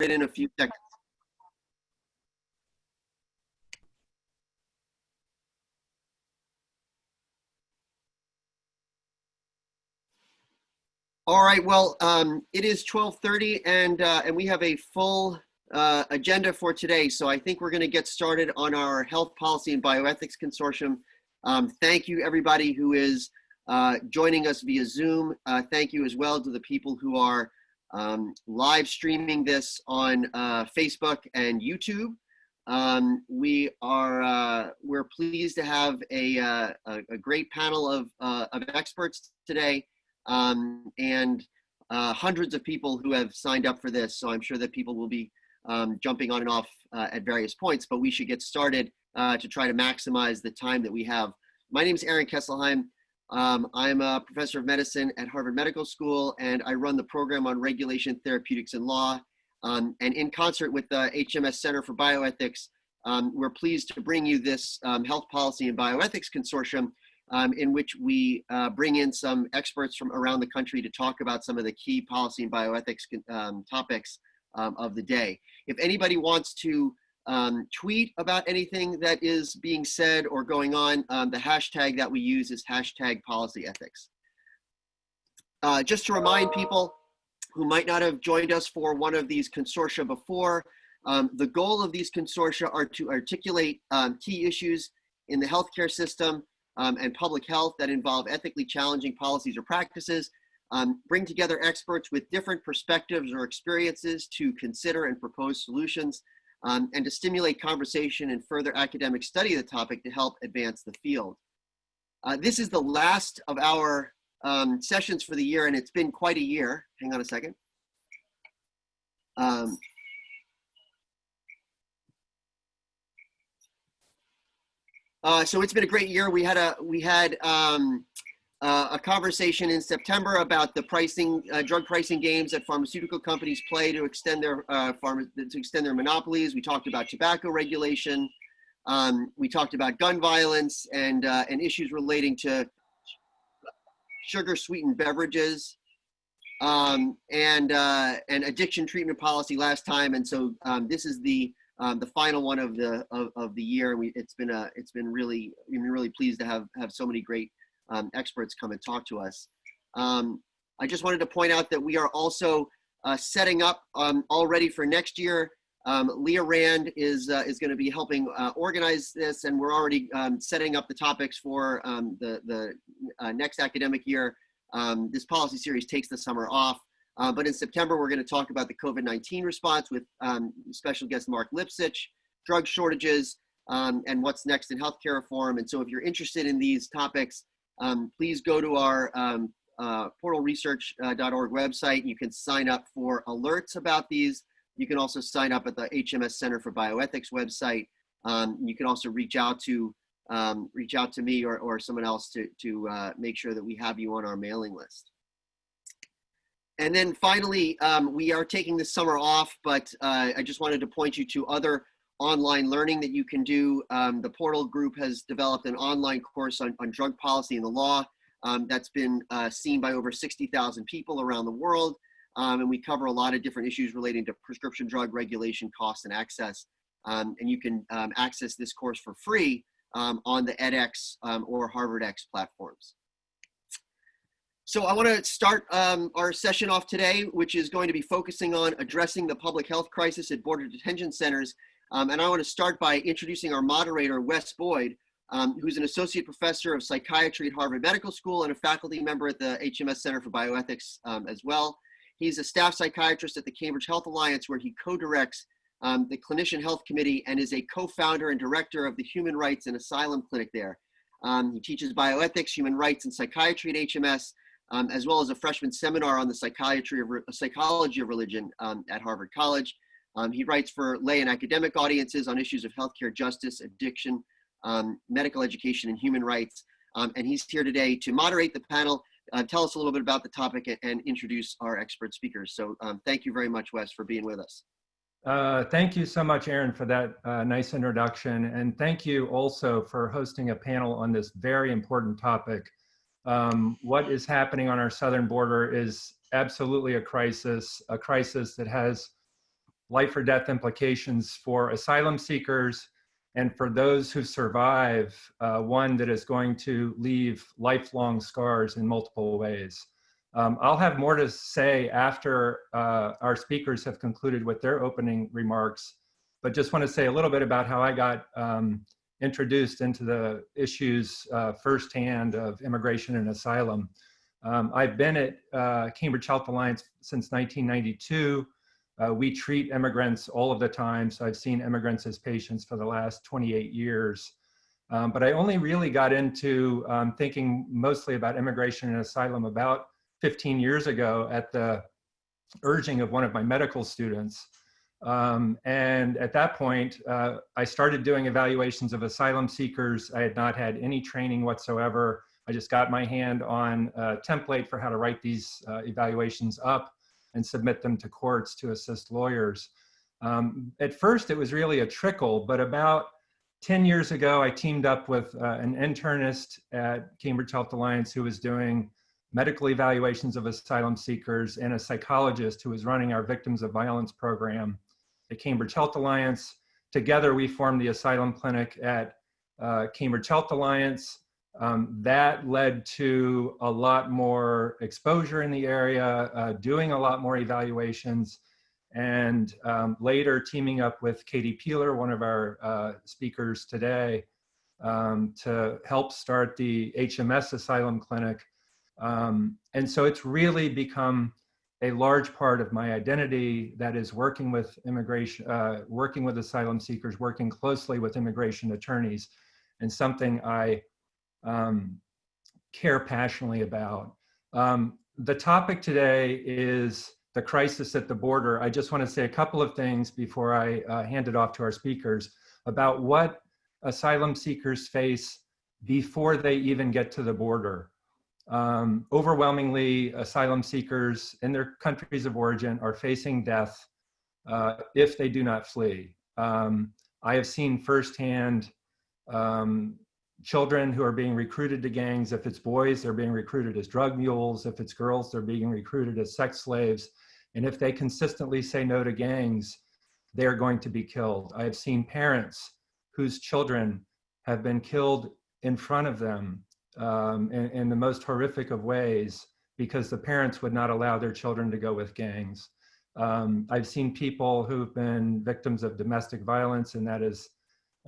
in a few seconds. All right, well, um, it is 1230 and, uh, and we have a full uh, agenda for today. So I think we're gonna get started on our Health Policy and Bioethics Consortium. Um, thank you everybody who is uh, joining us via Zoom. Uh, thank you as well to the people who are um, live streaming this on uh, Facebook and YouTube. Um, we are uh, we're pleased to have a, uh, a, great panel of, uh, of experts today um, and uh, hundreds of people who have signed up for this. So I'm sure that people will be um, jumping on and off uh, at various points, but we should get started to try to maximize the time that we have. My name is Aaron Kesselheim. Um, I'm a professor of medicine at Harvard Medical School, and I run the program on regulation, therapeutics, and law. Um, and in concert with the HMS Center for Bioethics, um, we're pleased to bring you this um, Health Policy and Bioethics Consortium, um, in which we uh, bring in some experts from around the country to talk about some of the key policy and bioethics um, topics of the day. If anybody wants to um, tweet about anything that is being said or going on. Um, the hashtag that we use is hashtag policy ethics. Uh, just to remind people who might not have joined us for one of these consortia before, um, the goal of these consortia are to articulate um, key issues in the healthcare system um, and public health that involve ethically challenging policies or practices, um, bring together experts with different perspectives or experiences to consider and propose solutions, um, and to stimulate conversation and further academic study of the topic to help advance the field. Uh, this is the last of our um, sessions for the year, and it's been quite a year. Hang on a second. Um, uh, so it's been a great year. We had a we had um, uh, a conversation in September about the pricing, uh, drug pricing games that pharmaceutical companies play to extend their uh, to extend their monopolies. We talked about tobacco regulation. Um, we talked about gun violence and uh, and issues relating to sugar sweetened beverages um, and uh, and addiction treatment policy last time. And so um, this is the um, the final one of the of, of the year. We, it's been a it's been really been really pleased to have have so many great um, experts come and talk to us. Um, I just wanted to point out that we are also uh, setting up um, already for next year. Um, Leah Rand is, uh, is going to be helping uh, organize this, and we're already um, setting up the topics for um, the, the uh, next academic year. this policy series takes the summer off. Uh, but in September, we're going to talk about the COVID-19 response with special guest Marc Lipsitch, drug shortages, um, and what's next in healthcare reform. And so if you're interested in these topics, um, please go to our um, uh, portalresearch.org website. You can sign up for alerts about these. You can also sign up at the HMS Center for Bioethics website. Um, you can also reach out to um, reach out to me or, or someone else to, to uh, make sure that we have you on our mailing list. And then finally, um, we are taking the summer off, but uh, I just wanted to point you to other online learning that you can do. Um, the Portal Group has developed an online course on, on drug policy and the law um, that's been uh, seen by over 60,000 people around the world. Um, and we cover a lot of different issues relating to prescription drug regulation, cost, and access. Um, and you can um, access this course for free um, on the edX or HarvardX platforms. So I want to start um, our session off today, which is going to be focusing on addressing the public health crisis at border detention centers um, and I want to start by introducing our moderator, Wes Boyd, um, who's an associate professor of psychiatry at Harvard Medical School and a faculty member at the HMS Center for Bioethics um, as well. He's a staff psychiatrist at the Cambridge Health Alliance, where he co-directs um, the Clinician Health Committee and is a co-founder and director of the Human Rights and Asylum Clinic there. Um, he teaches bioethics, human rights, and psychiatry at HMS, um, as well as a freshman seminar on the psychiatry of psychology of religion at Harvard College. Um, he writes for lay and academic audiences on issues of healthcare justice, addiction, um, medical education, and human rights. Um, and he's here today to moderate the panel, uh, tell us a little bit about the topic, and, and introduce our expert speakers. So um, thank you very much, Wes, for being with us. Uh, thank you so much, Aaron, for that uh, nice introduction. And thank you also for hosting a panel on this very important topic. Um, what is happening on our southern border is absolutely a crisis, a crisis that has life or death implications for asylum seekers, and for those who survive, uh, one that is going to leave lifelong scars in multiple ways. Um, I'll have more to say after uh, our speakers have concluded with their opening remarks, but just want to say a little bit about how I got um, introduced into the issues uh, firsthand of immigration and asylum. Um, I've been at uh, Cambridge Health Alliance since 1992. Uh, we treat immigrants all of the time, so I've seen immigrants as patients for the last 28 years. Um, but I only really got into um, thinking mostly about immigration and asylum about 15 years ago at the urging of one of my medical students. Um, and at that point, uh, I started doing evaluations of asylum seekers. I had not had any training whatsoever. I just got my hand on a template for how to write these uh, evaluations up and submit them to courts to assist lawyers. Um, at first, it was really a trickle, but about 10 years ago, I teamed up with uh, an internist at Cambridge Health Alliance who was doing medical evaluations of asylum seekers and a psychologist who was running our victims of violence program at Cambridge Health Alliance. Together, we formed the asylum clinic at uh, Cambridge Health Alliance. Um, that led to a lot more exposure in the area, uh, doing a lot more evaluations, and um, later teaming up with Katie Peeler, one of our uh, speakers today, um, to help start the HMS Asylum Clinic. Um, and so it's really become a large part of my identity that is working with immigration, uh, working with asylum seekers, working closely with immigration attorneys, and something I um, care passionately about. Um, the topic today is the crisis at the border. I just want to say a couple of things before I uh, hand it off to our speakers about what asylum seekers face before they even get to the border. Um, overwhelmingly, asylum seekers in their countries of origin are facing death uh, if they do not flee. Um, I have seen firsthand um, children who are being recruited to gangs. If it's boys, they're being recruited as drug mules. If it's girls, they're being recruited as sex slaves. And if they consistently say no to gangs, they are going to be killed. I have seen parents whose children have been killed in front of them um, in, in the most horrific of ways because the parents would not allow their children to go with gangs. Um, I've seen people who've been victims of domestic violence, and that is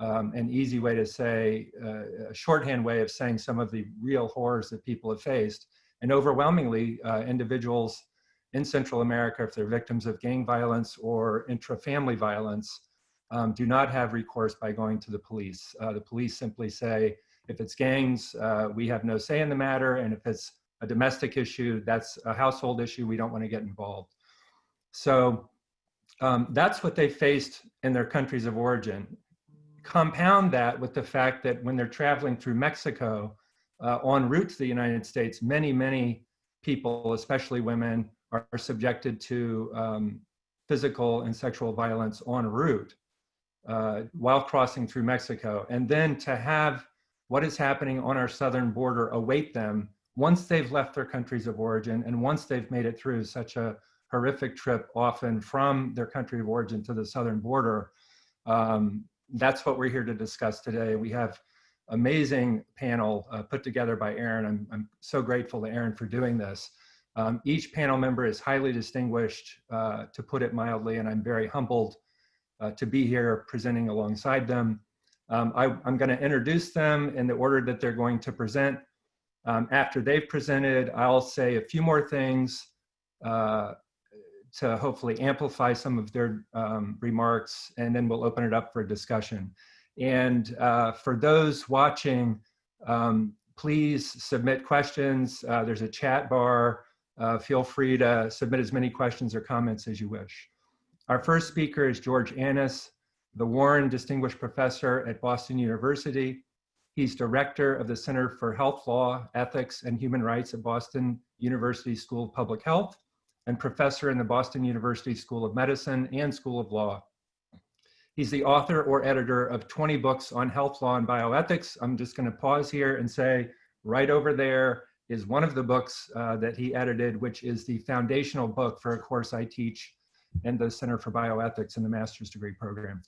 um, an easy way to say, uh, a shorthand way of saying some of the real horrors that people have faced. And overwhelmingly, uh, individuals in Central America, if they're victims of gang violence or intra-family violence, um, do not have recourse by going to the police. Uh, the police simply say, if it's gangs, uh, we have no say in the matter. And if it's a domestic issue, that's a household issue. We don't want to get involved. So um, that's what they faced in their countries of origin. Compound that with the fact that when they're traveling through Mexico uh, en route to the United States, many, many people, especially women, are, are subjected to um, physical and sexual violence en route uh, while crossing through Mexico. And then to have what is happening on our southern border await them once they've left their countries of origin and once they've made it through such a horrific trip often from their country of origin to the southern border. Um, that's what we're here to discuss today. We have amazing panel uh, put together by Aaron. I'm, I'm so grateful to Aaron for doing this. Um, each panel member is highly distinguished, uh, to put it mildly, and I'm very humbled uh, to be here presenting alongside them. Um, I, am going to introduce them in the order that they're going to present. Um, after they've presented, I'll say a few more things uh, to hopefully amplify some of their um, remarks, and then we'll open it up for discussion. And uh, for those watching, um, please submit questions. Uh, there's a chat bar. Uh, feel free to submit as many questions or comments as you wish. Our first speaker is George Annas the Warren Distinguished Professor at Boston University. He's director of the Center for Health Law, Ethics, and Human Rights at Boston University School of Public Health and professor in the Boston University School of Medicine and School of Law. He's the author or editor of 20 books on health law and bioethics. I'm just gonna pause here and say right over there is one of the books uh, that he edited, which is the foundational book for a course I teach in the Center for Bioethics in the master's degree program.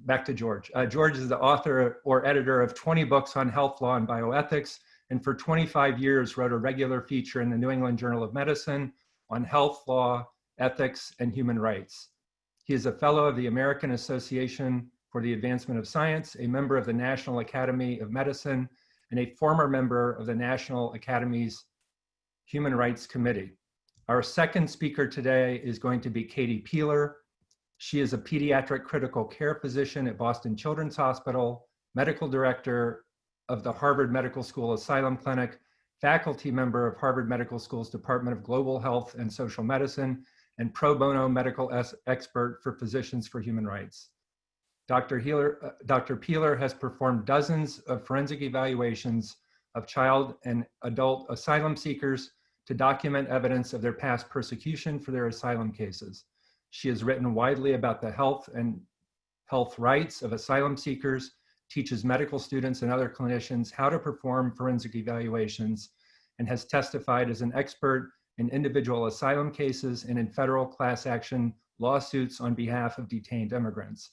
Back to George. Uh, George is the author or editor of 20 books on health law and bioethics, and for 25 years wrote a regular feature in the New England Journal of Medicine on health law, ethics, and human rights. He is a fellow of the American Association for the Advancement of Science, a member of the National Academy of Medicine, and a former member of the National Academy's Human Rights Committee. Our second speaker today is going to be Katie Peeler. She is a pediatric critical care physician at Boston Children's Hospital, medical director of the Harvard Medical School Asylum Clinic, faculty member of Harvard Medical School's Department of Global Health and Social Medicine, and pro bono medical expert for Physicians for Human Rights. Dr. Healer, uh, Dr. Peeler has performed dozens of forensic evaluations of child and adult asylum seekers to document evidence of their past persecution for their asylum cases. She has written widely about the health and health rights of asylum seekers, teaches medical students and other clinicians how to perform forensic evaluations, and has testified as an expert in individual asylum cases and in federal class action lawsuits on behalf of detained immigrants.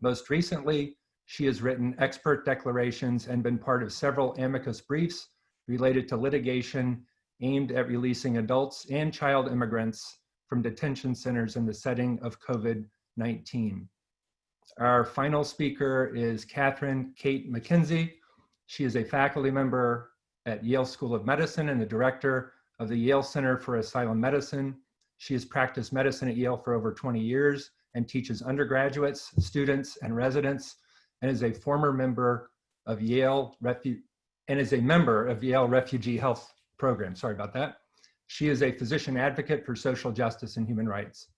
Most recently, she has written expert declarations and been part of several amicus briefs related to litigation aimed at releasing adults and child immigrants from detention centers in the setting of COVID-19. Our final speaker is Katherine Kate McKenzie. She is a faculty member at Yale School of Medicine and the director of the Yale Center for Asylum Medicine. She has practiced medicine at Yale for over 20 years and teaches undergraduates, students, and residents, and is a former member of Yale Refu and is a member of Yale Refugee Health Program. Sorry about that. She is a physician advocate for social justice and human rights.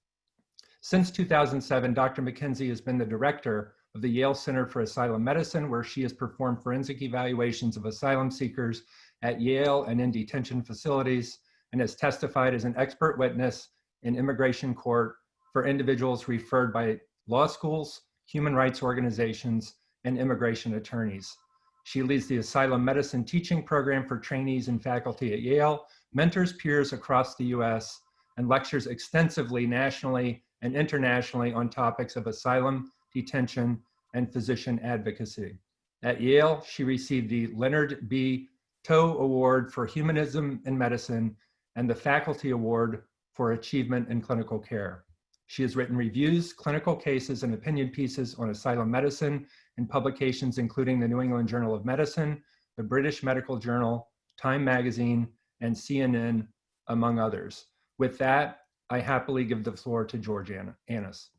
Since 2007, Dr. McKenzie has been the director of the Yale Center for Asylum Medicine, where she has performed forensic evaluations of asylum seekers at Yale and in detention facilities, and has testified as an expert witness in immigration court for individuals referred by law schools, human rights organizations, and immigration attorneys. She leads the Asylum Medicine Teaching Program for trainees and faculty at Yale, mentors peers across the US, and lectures extensively nationally and internationally on topics of asylum, detention, and physician advocacy. At Yale, she received the Leonard B. Tow Award for Humanism in Medicine and the Faculty Award for Achievement in Clinical Care. She has written reviews, clinical cases, and opinion pieces on asylum medicine in publications including the New England Journal of Medicine, the British Medical Journal, Time Magazine, and CNN, among others. With that, I happily give the floor to George Annas.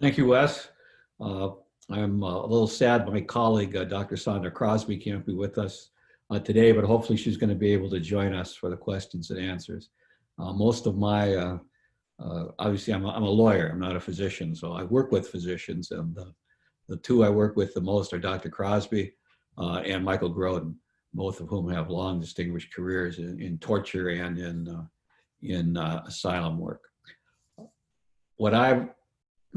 Thank you, Wes. Uh, I'm uh, a little sad my colleague, uh, Dr. Sondra Crosby, can't be with us uh, today, but hopefully she's going to be able to join us for the questions and answers. Uh, most of my uh, obviously I'm a, I'm a lawyer, I'm not a physician, so I work with physicians and the, two I work with the most are Dr. Crosby and Michael Grodin, both of whom have long distinguished careers in, in torture and in, in uh, asylum work. What I've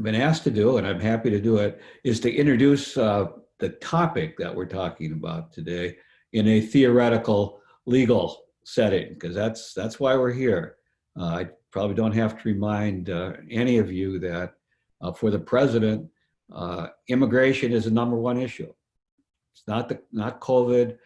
been asked to do, and I'm happy to do it, is to introduce uh, the topic that we're talking about today in a theoretical legal setting, because that's, that's why we're here. Uh, I probably don't have to remind uh, any of you that uh, for the president, uh, immigration is the number one issue. It's not the not COVID.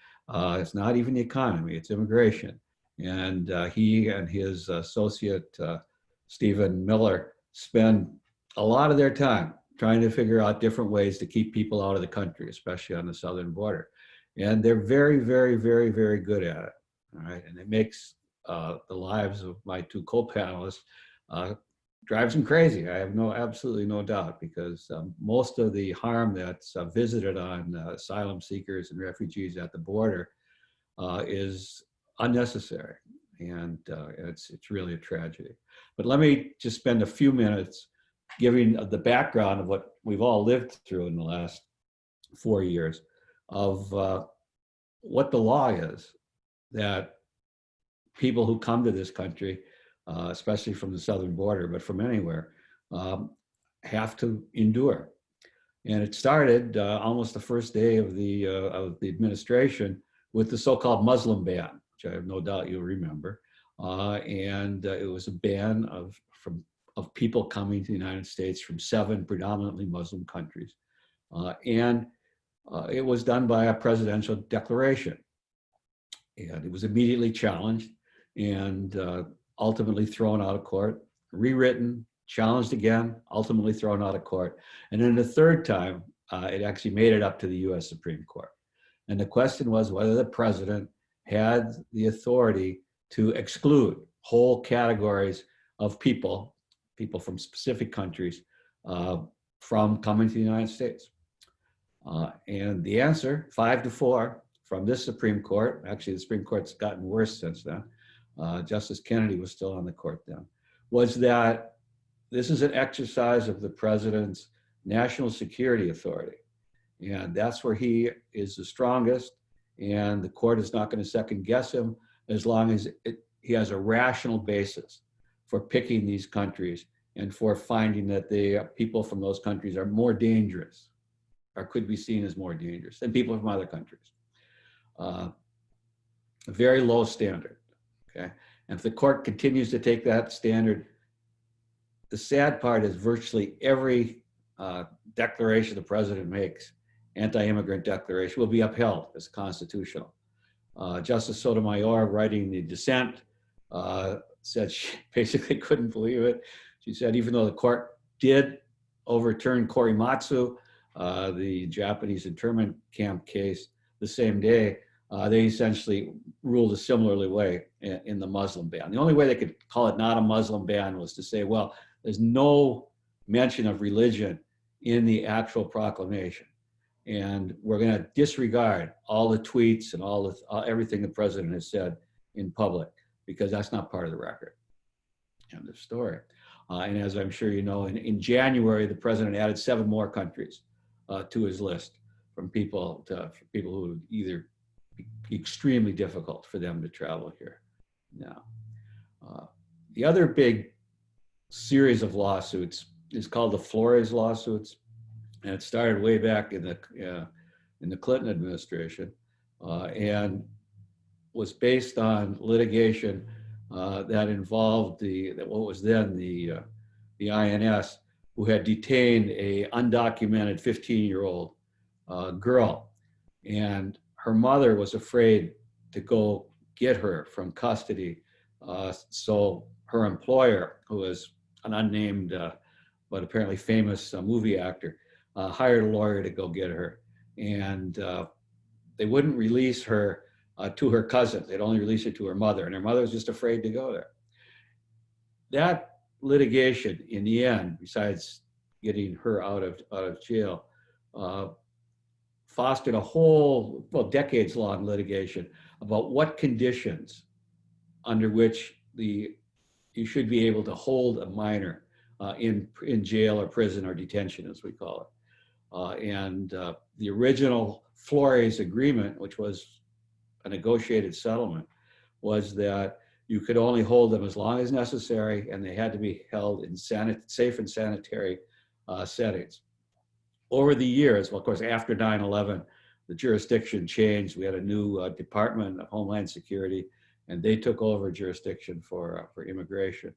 It's not even the economy. It's immigration. And uh, he and his associate uh, Stephen Miller spend a lot of their time trying to figure out different ways to keep people out of the country, especially on the southern border. And they're very, very, very, very good at it. All right, and it makes uh, the lives of my two co-panelists uh, drives them crazy. I have no, absolutely no doubt, because um, most of the harm that's uh, visited on uh, asylum seekers and refugees at the border uh, is unnecessary, and uh, it's it's really a tragedy. But let me just spend a few minutes giving the background of what we've all lived through in the last four years of what the law is that people who come to this country, uh, especially from the southern border, but from anywhere, um, have to endure. And it started uh, almost the first day of the, uh, of the administration with the so-called Muslim ban, which I have no doubt you'll remember. Uh, and uh, it was a ban of from of people coming to the United States from seven predominantly Muslim countries. Uh, and uh, it was done by a presidential declaration. And it was immediately challenged and uh, ultimately thrown out of court, rewritten, challenged again, ultimately thrown out of court. And then the third time, uh, it actually made it up to the US Supreme Court. And the question was whether the president had the authority to exclude whole categories of people, people from specific countries, uh, from coming to the United States. Uh, and the answer, five to four, from this Supreme Court, actually the Supreme Court's gotten worse since then, uh, Justice Kennedy was still on the court then, was that this is an exercise of the president's national security authority. And that's where he is the strongest and the court is not going to second guess him as long as it, he has a rational basis for picking these countries and for finding that the people from those countries are more dangerous or could be seen as more dangerous than people from other countries. Uh, a very low standard, okay? And if the court continues to take that standard, the sad part is virtually every uh, declaration the president makes, anti-immigrant declaration, will be upheld as constitutional. Uh, Justice Sotomayor, writing the dissent, uh, said she basically couldn't believe it. She said, even though the court did overturn Korematsu, uh, the Japanese internment camp case, the same day, uh, they essentially ruled a similarly way in, in, the Muslim ban. The only way they could call it not a Muslim ban was to say, well, there's no mention of religion in the actual proclamation. And we're going to disregard all the tweets and all the, uh, everything the president has said in public because that's not part of the record. End of story. Uh, and as I'm sure you know, in, in January, the president added seven more countries uh, to his list from people to people who either be extremely difficult for them to travel here. Now, uh, the other big series of lawsuits is called the Flores lawsuits, and it started way back in the uh, in the Clinton administration, uh, and was based on litigation uh, that involved the that what was then the uh, the INS, who had detained a undocumented 15-year-old uh, girl, and her mother was afraid to go get her from custody. Uh, so her employer, who was an unnamed but apparently famous movie actor, uh, hired a lawyer to go get her. And uh, they wouldn't release her uh, to her cousin. They'd only release her to her mother. And her mother was just afraid to go there. That litigation, in the end, besides getting her out of, out of jail, uh, fostered a whole, well, decades long litigation about what conditions under which the you should be able to hold a minor uh, in, in jail or prison or detention, as we call it. Uh, and uh, the original Flores agreement, which was a negotiated settlement, was that you could only hold them as long as necessary and they had to be held in safe and sanitary uh, settings. Over the years, well, of course, after 9-11, the jurisdiction changed. We had a new uh, Department of Homeland Security and they took over jurisdiction for, uh, for immigration.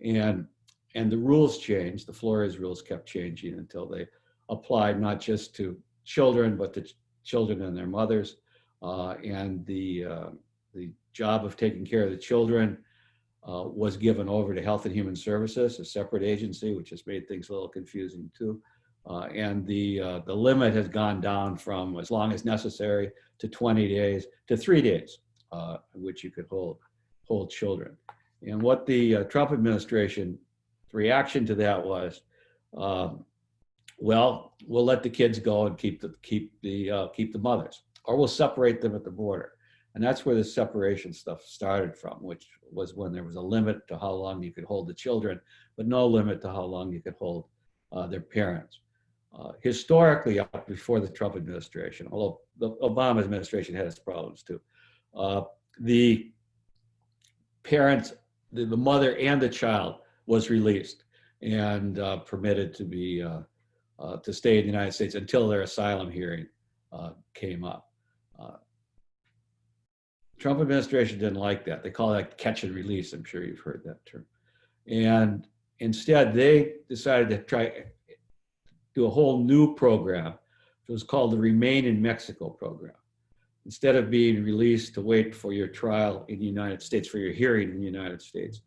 And, and the rules changed, the Flores rules kept changing until they applied not just to children, but to ch children and their mothers. Uh, and the, uh, the job of taking care of the children uh, was given over to Health and Human Services, a separate agency, which has made things a little confusing too. Uh, and the, uh, the limit has gone down from as long as necessary to 20 days to three days uh, which you could hold, hold children. And what the Trump administration reaction to that was, well, we'll let the kids go and keep the keep the uh, keep the mothers, or we'll separate them at the border. And that's where the separation stuff started from, which was when there was a limit to how long you could hold the children, but no limit to how long you could hold uh, their parents. Uh, historically, up before the Trump administration, although the Obama administration had its problems too, uh, the parents, the, the, mother and the child was released and uh, permitted to be uh, to stay in the United States until their asylum hearing uh, came up. Uh, Trump administration didn't like that. They call that catch and release. I'm sure you've heard that term. And instead, they decided to try do a whole new program. It was called the Remain in Mexico program. Instead of being released to wait for your trial in the United States, for your hearing in the United States,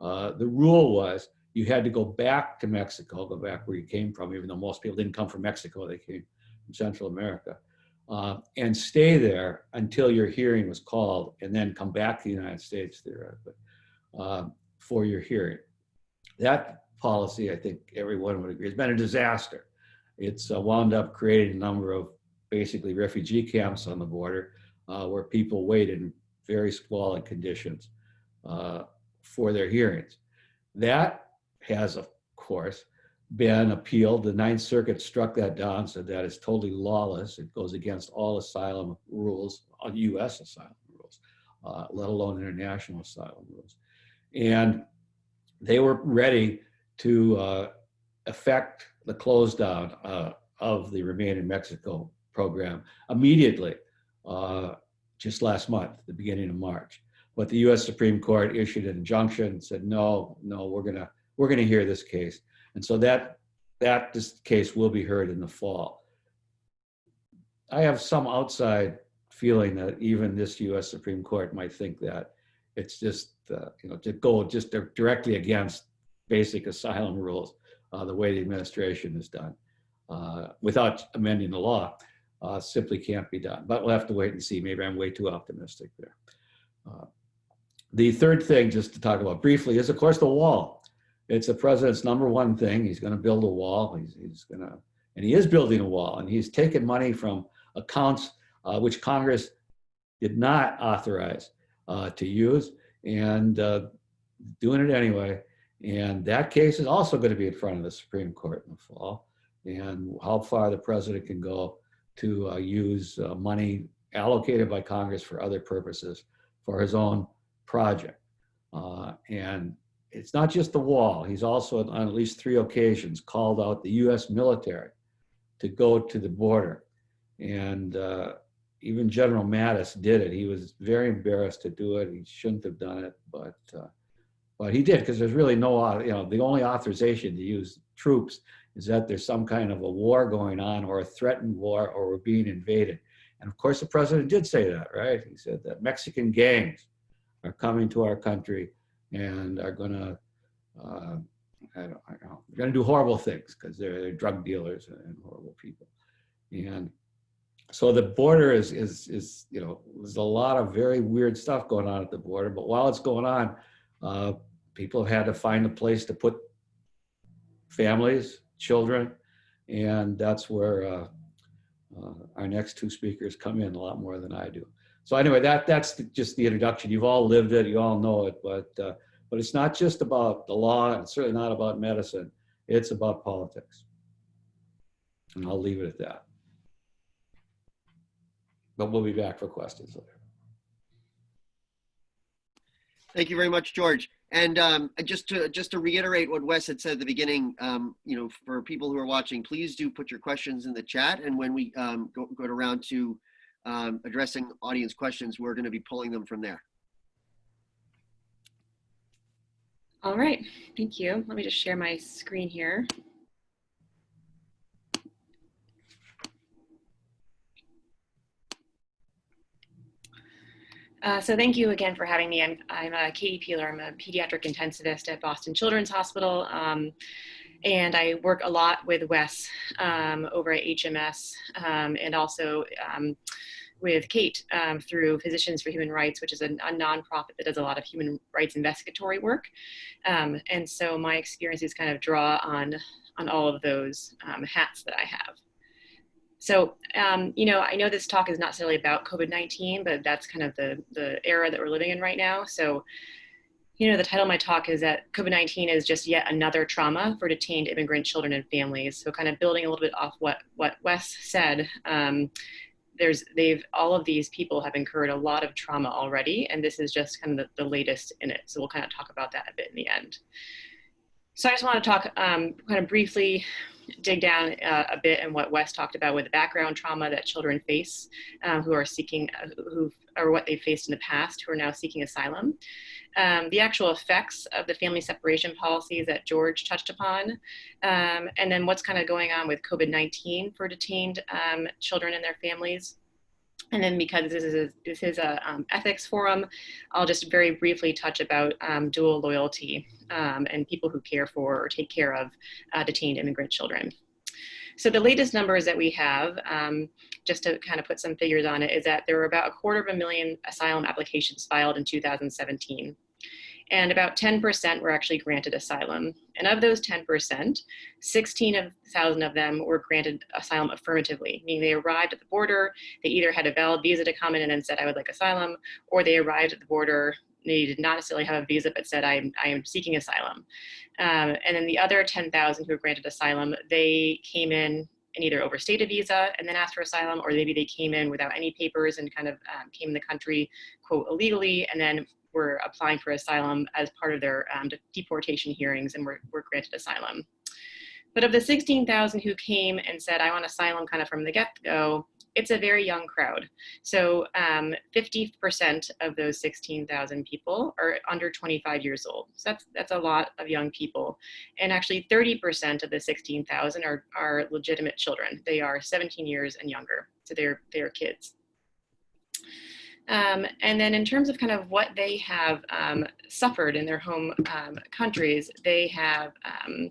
uh, the rule was you had to go back to Mexico, go back where you came from, even though most people didn't come from Mexico, they came from Central America, uh, and stay there until your hearing was called and then come back to the United States theoretically uh, for your hearing. That policy, I think everyone would agree, has been a disaster. It's uh, wound up creating a number of basically refugee camps on the border uh, where people wait in very squalid conditions uh, for their hearings. That has, of course, been appealed. The Ninth Circuit struck that down, said that is totally lawless. It goes against all asylum rules, US asylum rules, uh, let alone international asylum rules. And they were ready to uh, affect the close down uh, of the Remain in Mexico program immediately, uh, just last month, the beginning of March. But the U.S. Supreme Court issued an injunction said, no, no, we're gonna we're gonna hear this case, and so that that this case will be heard in the fall. I have some outside feeling that even this U.S. Supreme Court might think that it's just uh, you know to go just directly against basic asylum rules uh, the way the administration is done uh, without amending the law uh, simply can't be done. But we'll have to wait and see. Maybe I'm way too optimistic there. Uh, the third thing, just to talk about briefly, is of course the wall. It's the president's number one thing. He's going to build a wall. He's, he's going to, and he is building a wall. And he's taken money from accounts uh, which Congress did not authorize uh, to use, and uh, doing it anyway. And that case is also going to be in front of the Supreme Court in the fall. And how far the president can go to uh, use uh, money allocated by Congress for other purposes for his own project. Uh, and it's not just the wall. He's also on at least three occasions called out the US military to go to the border. And uh, even General Mattis did it. He was very embarrassed to do it. He shouldn't have done it, but uh, but he did because there's really no, you know, the only authorization to use troops is that there's some kind of a war going on or a threatened war or we're being invaded. And of course, the president did say that, right? He said that Mexican gangs are coming to our country and are going to, uh, I don't, I don't they're going to do horrible things because they're, they're drug dealers and horrible people. And so the border is, is, is, you know, there's a lot of very weird stuff going on at the border, but while it's going on, uh, people have had to find a place to put families, children, and that's where uh, uh, our next two speakers come in a lot more than I do. So anyway, that that's the, just the introduction. You've all lived it, you all know it, but uh, but it's not just about the law, and it's certainly not about medicine. It's about politics, and I'll leave it at that. But we'll be back for questions later. Thank you very much, George. And um, just to just to reiterate what Wes had said at the beginning, um, you know, for people who are watching, please do put your questions in the chat. And when we um, go, go around to um, addressing audience questions, we're going to be pulling them from there. All right, thank you. Let me just share my screen here. Uh, so thank you again for having me. I'm, I'm uh, Katie Peeler. I'm a pediatric intensivist at Boston Children's Hospital. Um, and I work a lot with Wes um, over at HMS um, and also um, with Kate um, through Physicians for Human Rights, which is a, a, nonprofit that does a lot of human rights investigatory work. Um, and so my experiences kind of draw on, on all of those hats that I have. So, um, you know, I know this talk is not necessarily about COVID-19, but that's kind of the, the era that we're living in right now. So, you know, the title of my talk is that COVID-19 is just yet another trauma for detained immigrant children and families. So kind of building a little bit off what, what Wes said, um, there's, they've, all of these people have incurred a lot of trauma already, and this is just kind of the, the latest in it. So we'll kind of talk about that a bit in the end. So I just want to talk um, kind of briefly, dig down uh, a bit in what Wes talked about with the background trauma that children face um, who are seeking, uh, who or what they faced in the past who are now seeking asylum. Um, the actual effects of the family separation policies that George touched upon, um, and then what's kind of going on with COVID-19 for detained um, children and their families. And then because this is a, this is a um, ethics forum, I'll just very briefly touch about um, dual loyalty um, and people who care for or take care of uh, detained immigrant children. So the latest numbers that we have, um, just to kind of put some figures on it, is that there were about a quarter of a million asylum applications filed in 2017 and about 10% were actually granted asylum. And of those 10%, 16,000 of them were granted asylum affirmatively, meaning they arrived at the border, they either had a valid visa to come in and said, I would like asylum, or they arrived at the border, they did not necessarily have a visa, but said, I am, I am seeking asylum. Um, and then the other 10,000 who were granted asylum, they came in and either overstayed a visa and then asked for asylum, or maybe they came in without any papers and kind of um, came in the country, quote, illegally, and then were applying for asylum as part of their um, deportation hearings and were, were granted asylum. But of the 16,000 who came and said, I want asylum kind of from the get-go, it's a very young crowd. So 50% um, of those 16,000 people are under 25 years old. So that's, that's a lot of young people. And actually 30% of the 16,000 are, are legitimate children. They are 17 years and younger. So they're, they're kids. Um, and then in terms of kind of what they have um, suffered in their home um, countries, they have um,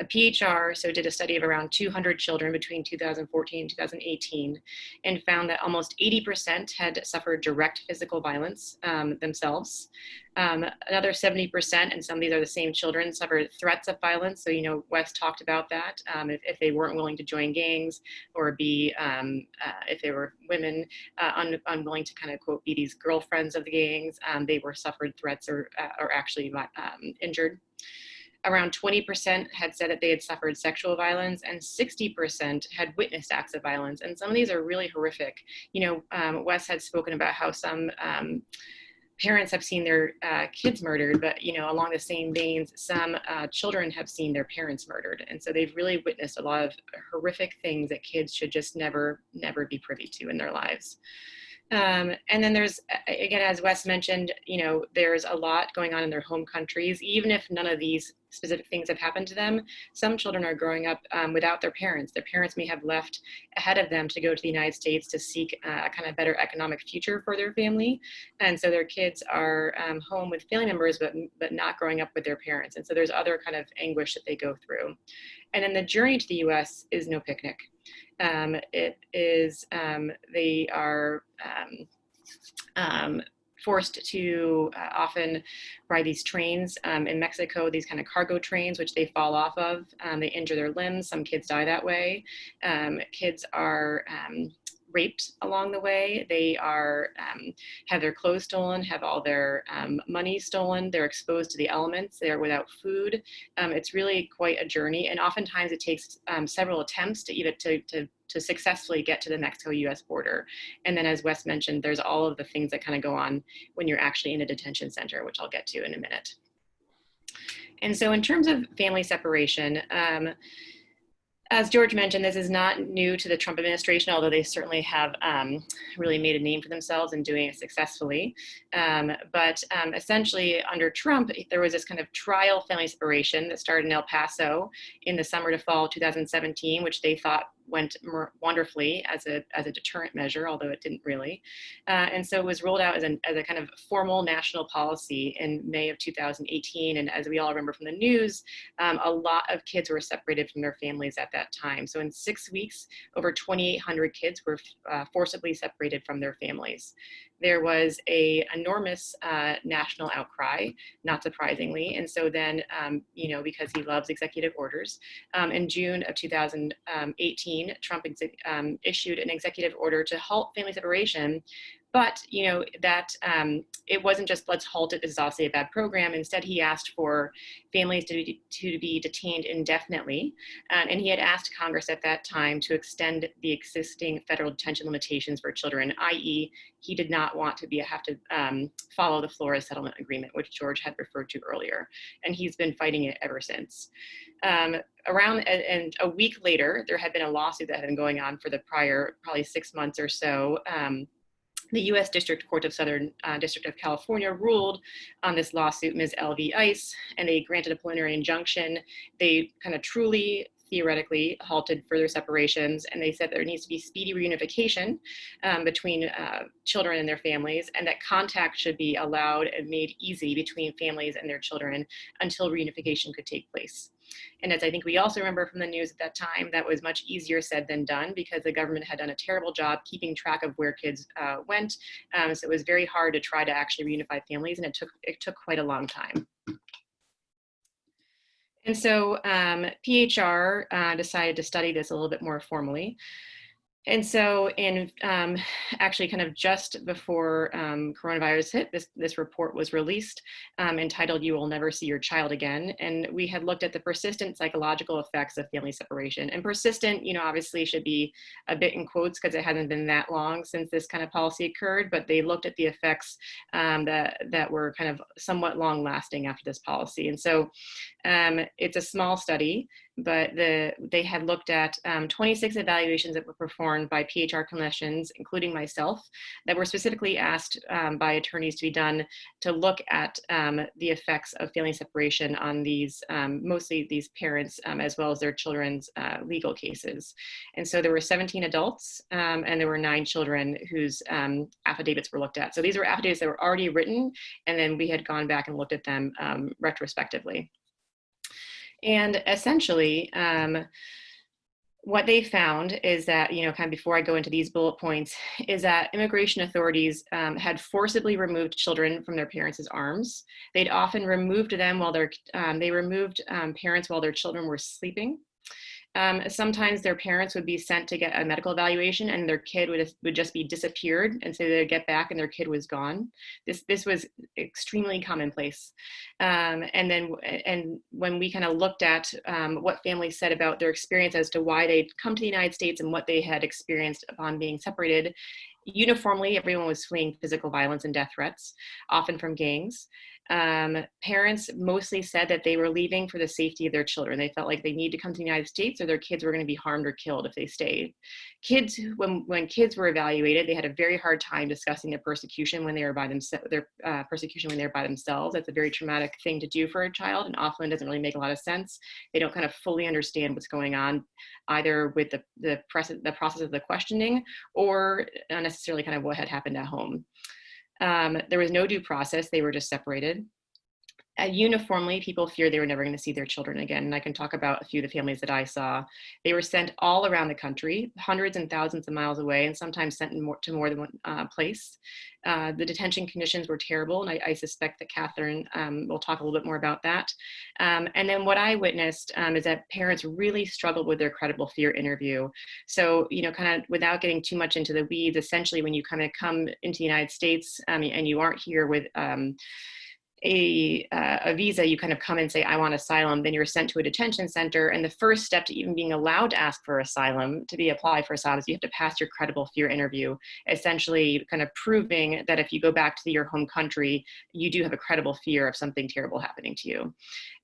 a PHR, so did a study of around 200 children between 2014 and 2018, and found that almost 80% had suffered direct physical violence um, themselves. Um, another 70%, and some of these are the same children, suffered threats of violence. So, you know, Wes talked about that. Um, if, if, they weren't willing to join gangs or be, um, uh, if they were women, uh, un unwilling to kind of quote, be these girlfriends of the gangs, um, they were suffered threats or, uh, or actually um, injured around 20% had said that they had suffered sexual violence and 60% had witnessed acts of violence. And some of these are really horrific. You know, um, Wes had spoken about how some um, parents have seen their uh, kids murdered, but you know, along the same veins, some uh, children have seen their parents murdered. And so they've really witnessed a lot of horrific things that kids should just never, never be privy to in their lives. Um, and then there's, again, as Wes mentioned, you know, there's a lot going on in their home countries, even if none of these specific things have happened to them. Some children are growing up um, without their parents. Their parents may have left ahead of them to go to the United States to seek uh, a kind of better economic future for their family. And so their kids are um, home with family members, but, but not growing up with their parents. And so there's other kind of anguish that they go through. And then the journey to the US is no picnic. Um, it is, um, they are um, um, forced to uh, often ride these trains um, in Mexico, these kind of cargo trains, which they fall off of. They injure their limbs. Some kids die that way. Um, kids are um, raped along the way. They are um, have their clothes stolen, have all their um, money stolen. They're exposed to the elements. They're without food. Um, it's really quite a journey, and oftentimes it takes um, several attempts to even to, to to successfully get to the Mexico-U.S. border. And then, as Wes mentioned, there's all of the things that kind of go on when you're actually in a detention center, which I'll get to in a minute. And so, in terms of family separation. As George mentioned, this is not new to the Trump administration, although they certainly have um, really made a name for themselves in doing it successfully. Um, but um, essentially, under Trump, there was this kind of trial family separation that started in El Paso in the summer to fall 2017, which they thought went wonderfully as a, as a deterrent measure, although it didn't really. Uh, and so it was rolled out as, an, as a kind of formal national policy in May of 2018. And as we all remember from the news, um, a lot of kids were separated from their families at that time. So in six weeks, over 2,800 kids were uh, forcibly separated from their families there was a enormous uh, national outcry, not surprisingly. And so then, um, you know, because he loves executive orders, um, in June of 2018, Trump um, issued an executive order to halt family separation but you know that um, it wasn't just let's halt it. This is obviously a bad program. Instead, he asked for families to be, to be detained indefinitely, um, and he had asked Congress at that time to extend the existing federal detention limitations for children, i.e., he did not want to be have to um, follow the Flores settlement agreement, which George had referred to earlier, and he's been fighting it ever since. Um, around and a week later, there had been a lawsuit that had been going on for the prior probably six months or so. Um, the U.S. District Court of Southern uh, District of California ruled on this lawsuit, Ms. L. v. ICE, and they granted a preliminary injunction. They kind of truly theoretically halted further separations and they said there needs to be speedy reunification um, between uh, children and their families and that contact should be allowed and made easy between families and their children until reunification could take place. And as I think we also remember from the news at that time, that was much easier said than done because the government had done a terrible job keeping track of where kids uh, went. Um, so it was very hard to try to actually reunify families and it took, it took quite a long time. And so um, PHR uh, decided to study this a little bit more formally. And so in um, actually kind of just before um, coronavirus hit, this, this report was released um, entitled You Will Never See Your Child Again. And we had looked at the persistent psychological effects of family separation. And persistent, you know, obviously should be a bit in quotes because it hasn't been that long since this kind of policy occurred, but they looked at the effects um, that, that were kind of somewhat long lasting after this policy. And so um, it's a small study but the, they had looked at um, 26 evaluations that were performed by PHR clinicians, including myself, that were specifically asked um, by attorneys to be done to look at um, the effects of family separation on these, um, mostly these parents, um, as well as their children's uh, legal cases. And so there were 17 adults um, and there were nine children whose affidavits were looked at. So these were affidavits that were already written, and then we had gone back and looked at them retrospectively. And essentially, um, what they found is that, you know, kind of before I go into these bullet points, is that immigration authorities um, had forcibly removed children from their parents' arms. They'd often removed them while they're, um, they removed um, parents while their children were sleeping. Um, sometimes their parents would be sent to get a medical evaluation and their kid would, would just be disappeared and so they'd get back and their kid was gone. This, this was extremely commonplace. Um, and then and when we kind of looked at um, what families said about their experience as to why they'd come to the United States and what they had experienced upon being separated, uniformly everyone was fleeing physical violence and death threats, often from gangs. Um, parents mostly said that they were leaving for the safety of their children. They felt like they need to come to the United States or their kids were going to be harmed or killed if they stayed. Kids, when, when kids were evaluated, they had a very hard time discussing their persecution when they were by themselves, their uh, persecution when they're by themselves. That's a very traumatic thing to do for a child and often doesn't really make a lot of sense. They don't kind of fully understand what's going on either with the, the, the process of the questioning or necessarily kind of what had happened at home. Um, there was no due process, they were just separated. Uh, uniformly, people feared they were never going to see their children again. And I can talk about a few of the families that I saw. They were sent all around the country, hundreds and thousands of miles away, and sometimes sent more, to more than one uh, place. Uh, the detention conditions were terrible, and I, I suspect that Katherine um, will talk a little bit more about that. Um, and then what I witnessed um, is that parents really struggled with their credible fear interview. So, you know, kind of without getting too much into the weeds, essentially when you kind of come into the United States um, and you aren't here with um, a, uh, a visa, you kind of come and say, I want asylum, then you're sent to a detention center. And the first step to even being allowed to ask for asylum, to be applied for asylum, is you have to pass your credible fear interview, essentially kind of proving that if you go back to your home country, you do have a credible fear of something terrible happening to you.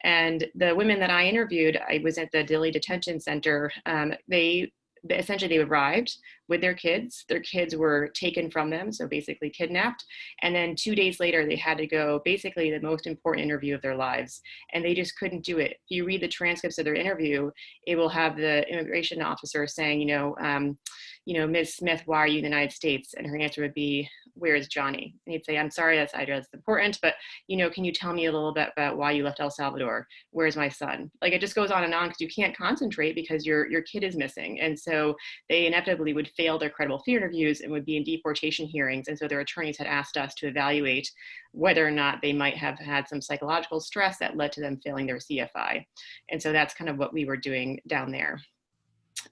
And the women that I interviewed, I was at the Dilley Detention Center, um, they essentially they arrived with their kids. Their kids were taken from them, so basically kidnapped. And then two days later, they had to go basically the most important interview of their lives. And they just couldn't do it. If you read the transcripts of their interview, it will have the immigration officer saying, you know, um, you know, Ms. Smith, why are you in the United States? And her answer would be, where's Johnny? And he'd say, I'm sorry, that's, I that's important, but, you know, can you tell me a little bit about why you left El Salvador? Where's my son? Like it just goes on and on because you can't concentrate because your, your kid is missing. And so they inevitably would fail their credible fear interviews and would be in deportation hearings. And so their attorneys had asked us to evaluate whether or not they might have had some psychological stress that led to them failing their CFI. And so that's kind of what we were doing down there.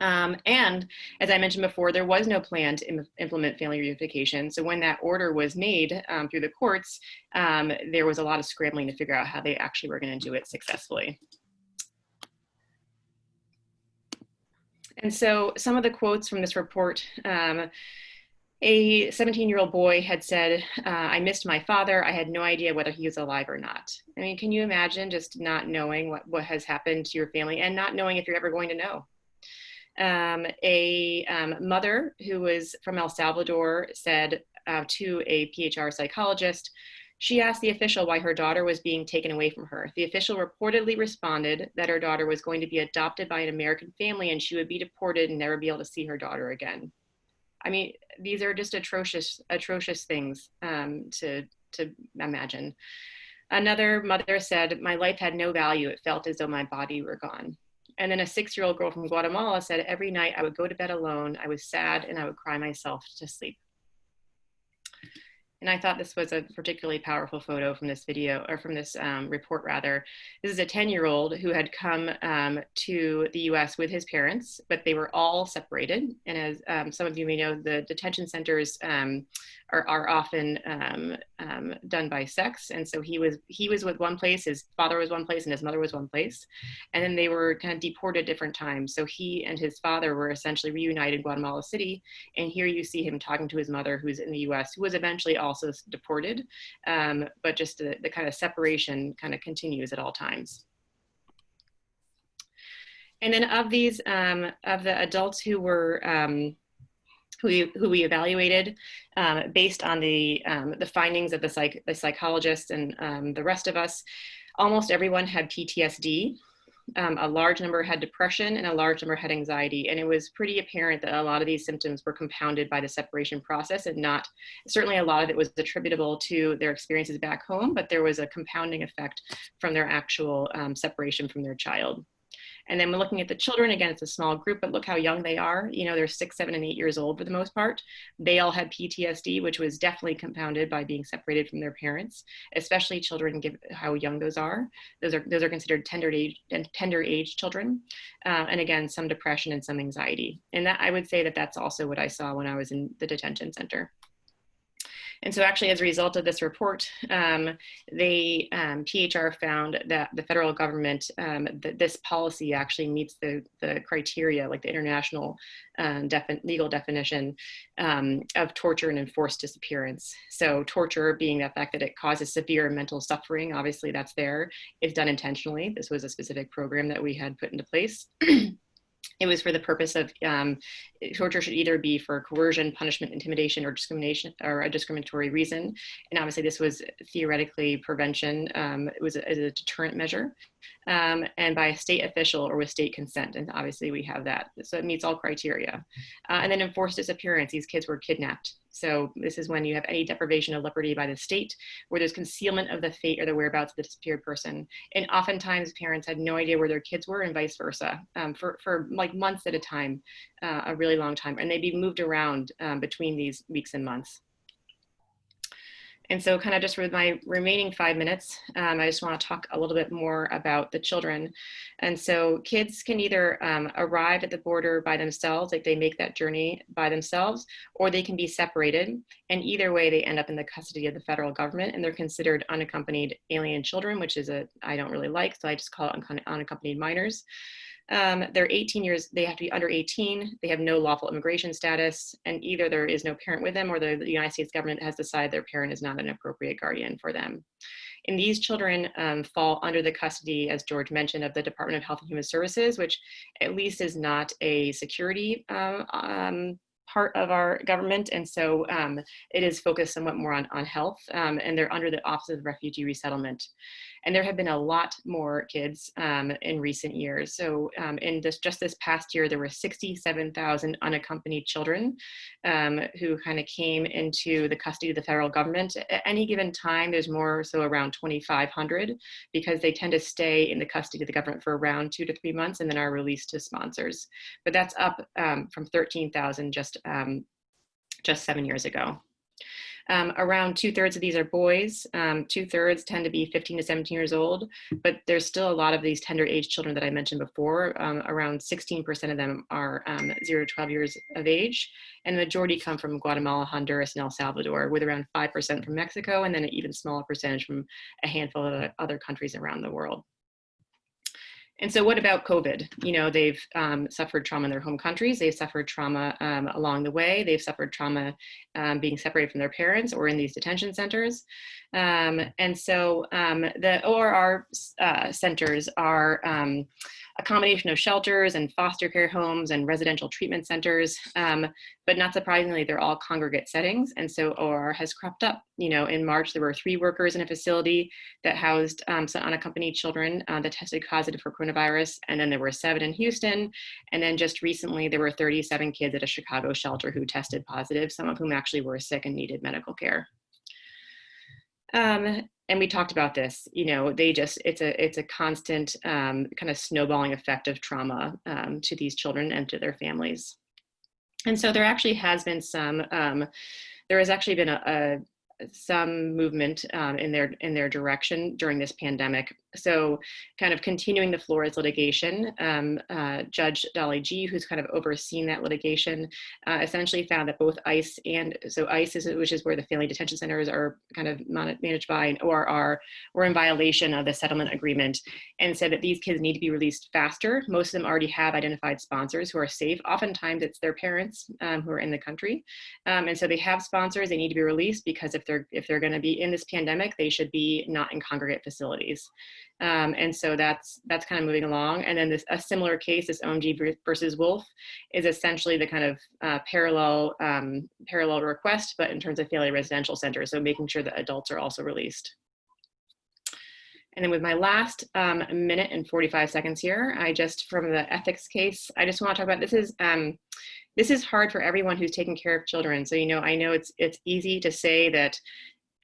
Um, and as I mentioned before, there was no plan to Im implement family reunification. So when that order was made um, through the courts, um, there was a lot of scrambling to figure out how they actually were going to do it successfully. And so some of the quotes from this report, um, a 17 year old boy had said, uh, I missed my father. I had no idea whether he was alive or not. I mean, can you imagine just not knowing what, what has happened to your family and not knowing if you're ever going to know? Um, a um, mother who was from El Salvador said uh, to a PHR psychologist, she asked the official why her daughter was being taken away from her. The official reportedly responded that her daughter was going to be adopted by an American family and she would be deported and never be able to see her daughter again. I mean, these are just atrocious, atrocious things um, to, to imagine. Another mother said, my life had no value. It felt as though my body were gone. And then a six-year-old girl from Guatemala said, every night I would go to bed alone. I was sad and I would cry myself to sleep. And I thought this was a particularly powerful photo from this video, or from this um, report rather. This is a 10 year old who had come um, to the US with his parents, but they were all separated. And as um, some of you may know, the detention centers um, are, are often um, um, done by sex. And so he was, he was with one place, his father was one place and his mother was one place. And then they were kind of deported different times. So he and his father were essentially reunited in Guatemala City. And here you see him talking to his mother who's in the US, who was eventually also deported. Um, but just the, the kind of separation kind of continues at all times. And then of these, um, of the adults who were um, who we, who we evaluated um, based on the, um, the findings of the, psych, the psychologists and um, the rest of us. Almost everyone had PTSD. Um, a large number had depression and a large number had anxiety. And it was pretty apparent that a lot of these symptoms were compounded by the separation process and not, certainly a lot of it was attributable to their experiences back home, but there was a compounding effect from their actual um, separation from their child. And then we're looking at the children, again, it's a small group, but look how young they are. You know, they're six, seven, and eight years old for the most part. They all had PTSD, which was definitely compounded by being separated from their parents, especially children, give how young those are. Those are, those are considered tender age, and tender age children. Uh, and again, some depression and some anxiety. And that I would say that that's also what I saw when I was in the detention center. And so actually as a result of this report, um, um, PHR found that the federal government, um, that this policy actually meets the, the criteria, like the international um, defi legal definition um, of torture and enforced disappearance. So torture being the fact that it causes severe mental suffering, obviously that's there. It's done intentionally. This was a specific program that we had put into place. it was for the purpose of um, torture should either be for coercion, punishment, intimidation, or discrimination, or a discriminatory reason. And obviously, this was theoretically prevention. Um, it was a, a, deterrent measure, um, and by a state official or with state consent. And obviously, we have that, so it meets all criteria. Uh, and then enforced disappearance. These kids were kidnapped. So this is when you have any deprivation of liberty by the state, where there's concealment of the fate or the whereabouts of the disappeared person. And oftentimes parents had no idea where their kids were and vice versa um, for, for like months at a time, uh, a really long time. And they'd be moved around um, between these weeks and months. And so kind of just with my remaining five minutes, um, I just want to talk a little bit more about the children. And so kids can either um, arrive at the border by themselves, like they make that journey by themselves, or they can be separated. And either way, they end up in the custody of the federal government and they're considered unaccompanied alien children, which is a, I don't really like, so I just call it unaccompanied minors. Um, they're 18 years, they have to be under 18, they have no lawful immigration status, and either there is no parent with them or the, the United States government has decided their parent is not an appropriate guardian for them. And these children um, fall under the custody, as George mentioned, of the Department of Health and Human Services, which at least is not a security um, um part of our government. And so um, it is focused somewhat more on, on health um, and they're under the Office of Refugee Resettlement. And there have been a lot more kids um, in recent years. So um, in this, just this past year, there were 67,000 unaccompanied children um, who kind of came into the custody of the federal government. At any given time, there's more so around 2,500 because they tend to stay in the custody of the government for around two to three months and then are released to sponsors. But that's up um, from 13,000 just, um, just seven years ago. Um, around two thirds of these are boys. Um, two thirds tend to be 15 to 17 years old, but there's still a lot of these tender age children that I mentioned before. Um, around 16% of them are um, zero to 12 years of age, and the majority come from Guatemala, Honduras, and El Salvador, with around 5% from Mexico, and then an even smaller percentage from a handful of other countries around the world. And so what about COVID? You know, they've um, suffered trauma in their home countries. They've suffered trauma um, along the way. They've suffered trauma um, being separated from their parents or in these detention centers. Um, and so um, the ORR uh, centers are um, a combination of shelters and foster care homes and residential treatment centers. Um, but not surprisingly, they're all congregate settings. And so OR has cropped up. You know, in March, there were three workers in a facility that housed um, some unaccompanied children uh, that tested positive for coronavirus. And then there were seven in Houston. And then just recently, there were 37 kids at a Chicago shelter who tested positive, some of whom actually were sick and needed medical care. Um, and we talked about this you know they just it's a it's a constant um, kind of snowballing effect of trauma um, to these children and to their families and so there actually has been some um, there has actually been a, a some movement um, in their in their direction during this pandemic. So, kind of continuing the Flores litigation, um, uh, Judge Dolly Gee, who's kind of overseen that litigation, uh, essentially found that both ICE and so ICE, is, which is where the family detention centers are kind of managed by, an ORR, were in violation of the settlement agreement, and said that these kids need to be released faster. Most of them already have identified sponsors who are safe. Oftentimes, it's their parents um, who are in the country, um, and so they have sponsors. They need to be released because if they're they're if they're going to be in this pandemic, they should be not in congregate facilities. Um, and so that's that's kind of moving along. And then this a similar case, this OMG versus Wolf, is essentially the kind of uh, parallel um, parallel request, but in terms of family residential centers. So making sure that adults are also released. And then with my last um, minute and 45 seconds here, I just, from the ethics case, I just want to talk about, this is, um, this is hard for everyone who's taking care of children. So, you know, I know it's, it's easy to say that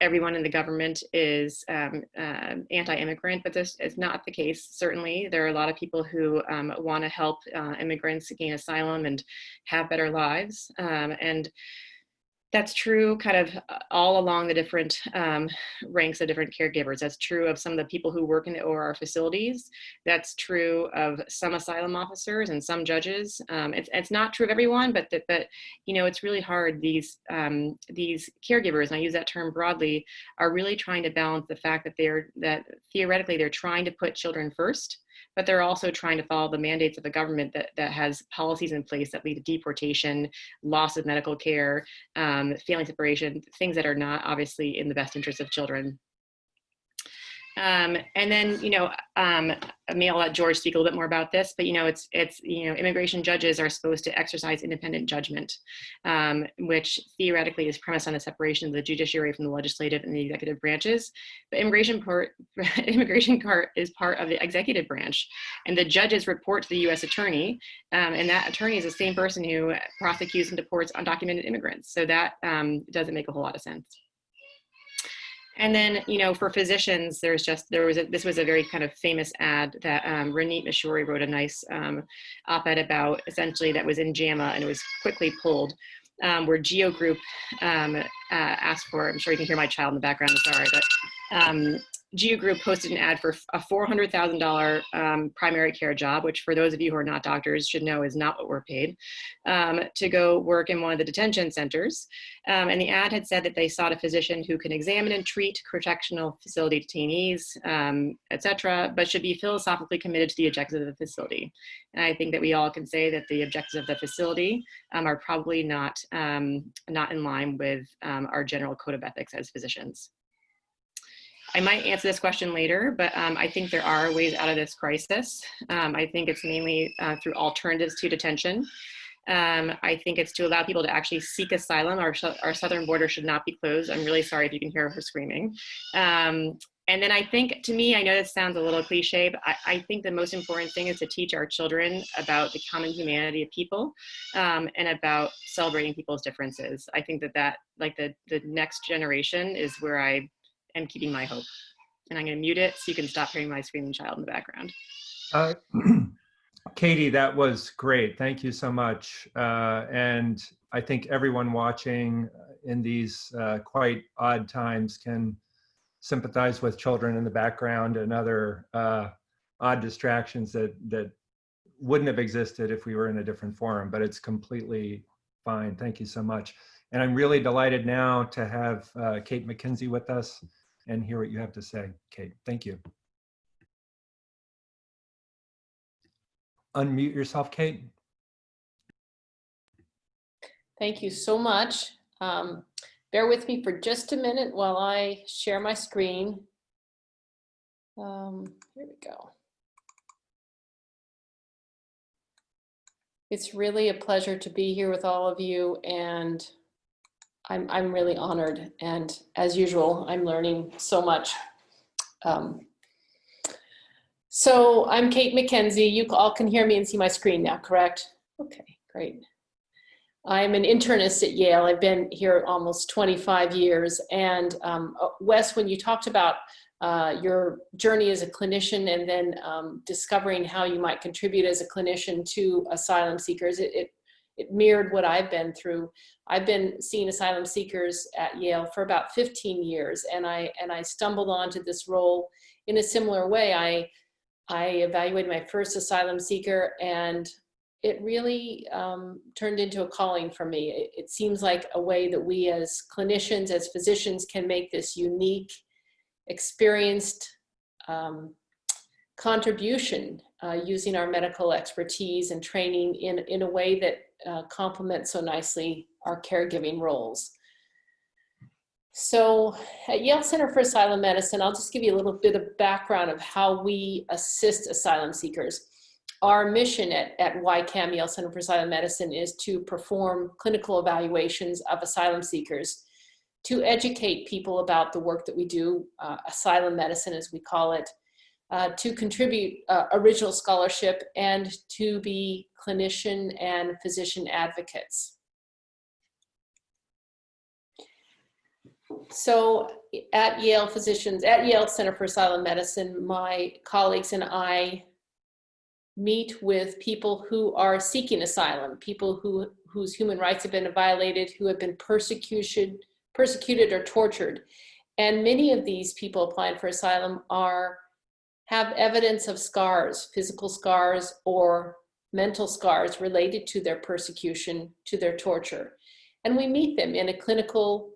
everyone in the government is um, uh, anti-immigrant, but this is not the case. Certainly, there are a lot of people who um, want to help uh, immigrants gain asylum and have better lives. Um, and that's true kind of uh, all along the different um, ranks of different caregivers. That's true of some of the people who work in the OR facilities. That's true of some asylum officers and some judges. Um, it's, it's not true of everyone, but, that, but you know, it's really hard. These, um, these caregivers, and I use that term broadly, are really trying to balance the fact that they're, that theoretically they're trying to put children first, but they're also trying to follow the mandates of the government that, that has policies in place that lead to deportation, loss of medical care, um, family separation, things that are not obviously in the best interest of children. Um, and then, you know, um, I'll let George speak a little bit more about this, but you know, it's, it's, you know, immigration judges are supposed to exercise independent judgment, um, which theoretically is premised on the separation of the judiciary from the legislative and the executive branches. But immigration part, immigration court is part of the executive branch, and the judges report to the U.S. attorney, um, and that attorney is the same person who prosecutes and deports undocumented immigrants. So that um, doesn't make a whole lot of sense. And then, you know, for physicians, there's just, there was a, this was a very kind of famous ad that um, Ranit Mishori wrote a nice um, op-ed about, essentially that was in JAMA and it was quickly pulled, um, where Geo Group um, uh, asked for, I'm sure you can hear my child in the background, sorry, but um, Geo Group posted an ad for a $400,000 um, primary care job, which for those of you who are not doctors should know is not what we're paid, um, to go work in one of the detention centers. Um, and the ad had said that they sought a physician who can examine and treat correctional facility detainees, um, et cetera, but should be philosophically committed to the objectives of the facility. And I think that we all can say that the objectives of the facility um, are probably not, um, not in line with our general code of ethics as physicians. I might answer this question later, but um, I think there are ways out of this crisis. Um, I think it's mainly uh, through alternatives to detention. Um, I think it's to allow people to actually seek asylum. Our, our southern border should not be closed. I'm really sorry if you can hear her screaming. Um, and then I think, to me, I know this sounds a little cliche, but I, I, think the most important thing is to teach our children about the common humanity of people um, and about celebrating people's differences. I think that that, like the, the next generation is where I am keeping my hope. And I'm going to mute it so you can stop hearing my screaming child in the background. Uh, Katie, that was great. Thank you so much. Uh, and I think everyone watching, in these uh, quite odd times can sympathize with children in the background and other uh, odd distractions that that wouldn't have existed if we were in a different forum. But it's completely fine. Thank you so much. And I'm really delighted now to have uh, Kate McKenzie with us and hear what you have to say. Kate, thank you. Unmute yourself, Kate. Thank you so much. Um, bear with me for just a minute while I share my screen. Um, here we go. It's really a pleasure to be here with all of you and I'm, I'm really honored. And as usual, I'm learning so much. Um, so I'm Kate McKenzie. You all can hear me and see my screen now, correct? Okay, great. I'm an internist at Yale. I've been here almost 25 years. And um, Wes, when you talked about uh, your journey as a clinician and then um, discovering how you might contribute as a clinician to asylum seekers, it, it, it mirrored what I've been through. I've been seeing asylum seekers at Yale for about 15 years, and I and I stumbled onto this role in a similar way. I I evaluated my first asylum seeker, and it really um, turned into a calling for me. It, it, seems like a way that we as clinicians, as physicians, can make this unique, experienced um, contribution uh, using our medical expertise and training in, in a way that uh, complements so nicely our caregiving roles. So at Yale Center for Asylum Medicine, I'll just give you a little bit of background of how we assist asylum seekers. Our mission at, at YCAM, Yale Center for Asylum Medicine, is to perform clinical evaluations of asylum seekers, to educate people about the work that we do, uh, asylum medicine as we call it, uh, to contribute uh, original scholarship and to be clinician and physician advocates. So at Yale Physicians, at Yale Center for Asylum Medicine, my colleagues and I meet with people who are seeking asylum, people who, whose human rights have been violated, who have been persecuted, persecuted or tortured. And many of these people applying for asylum are have evidence of scars, physical scars or mental scars related to their persecution, to their torture. And we meet them in a clinical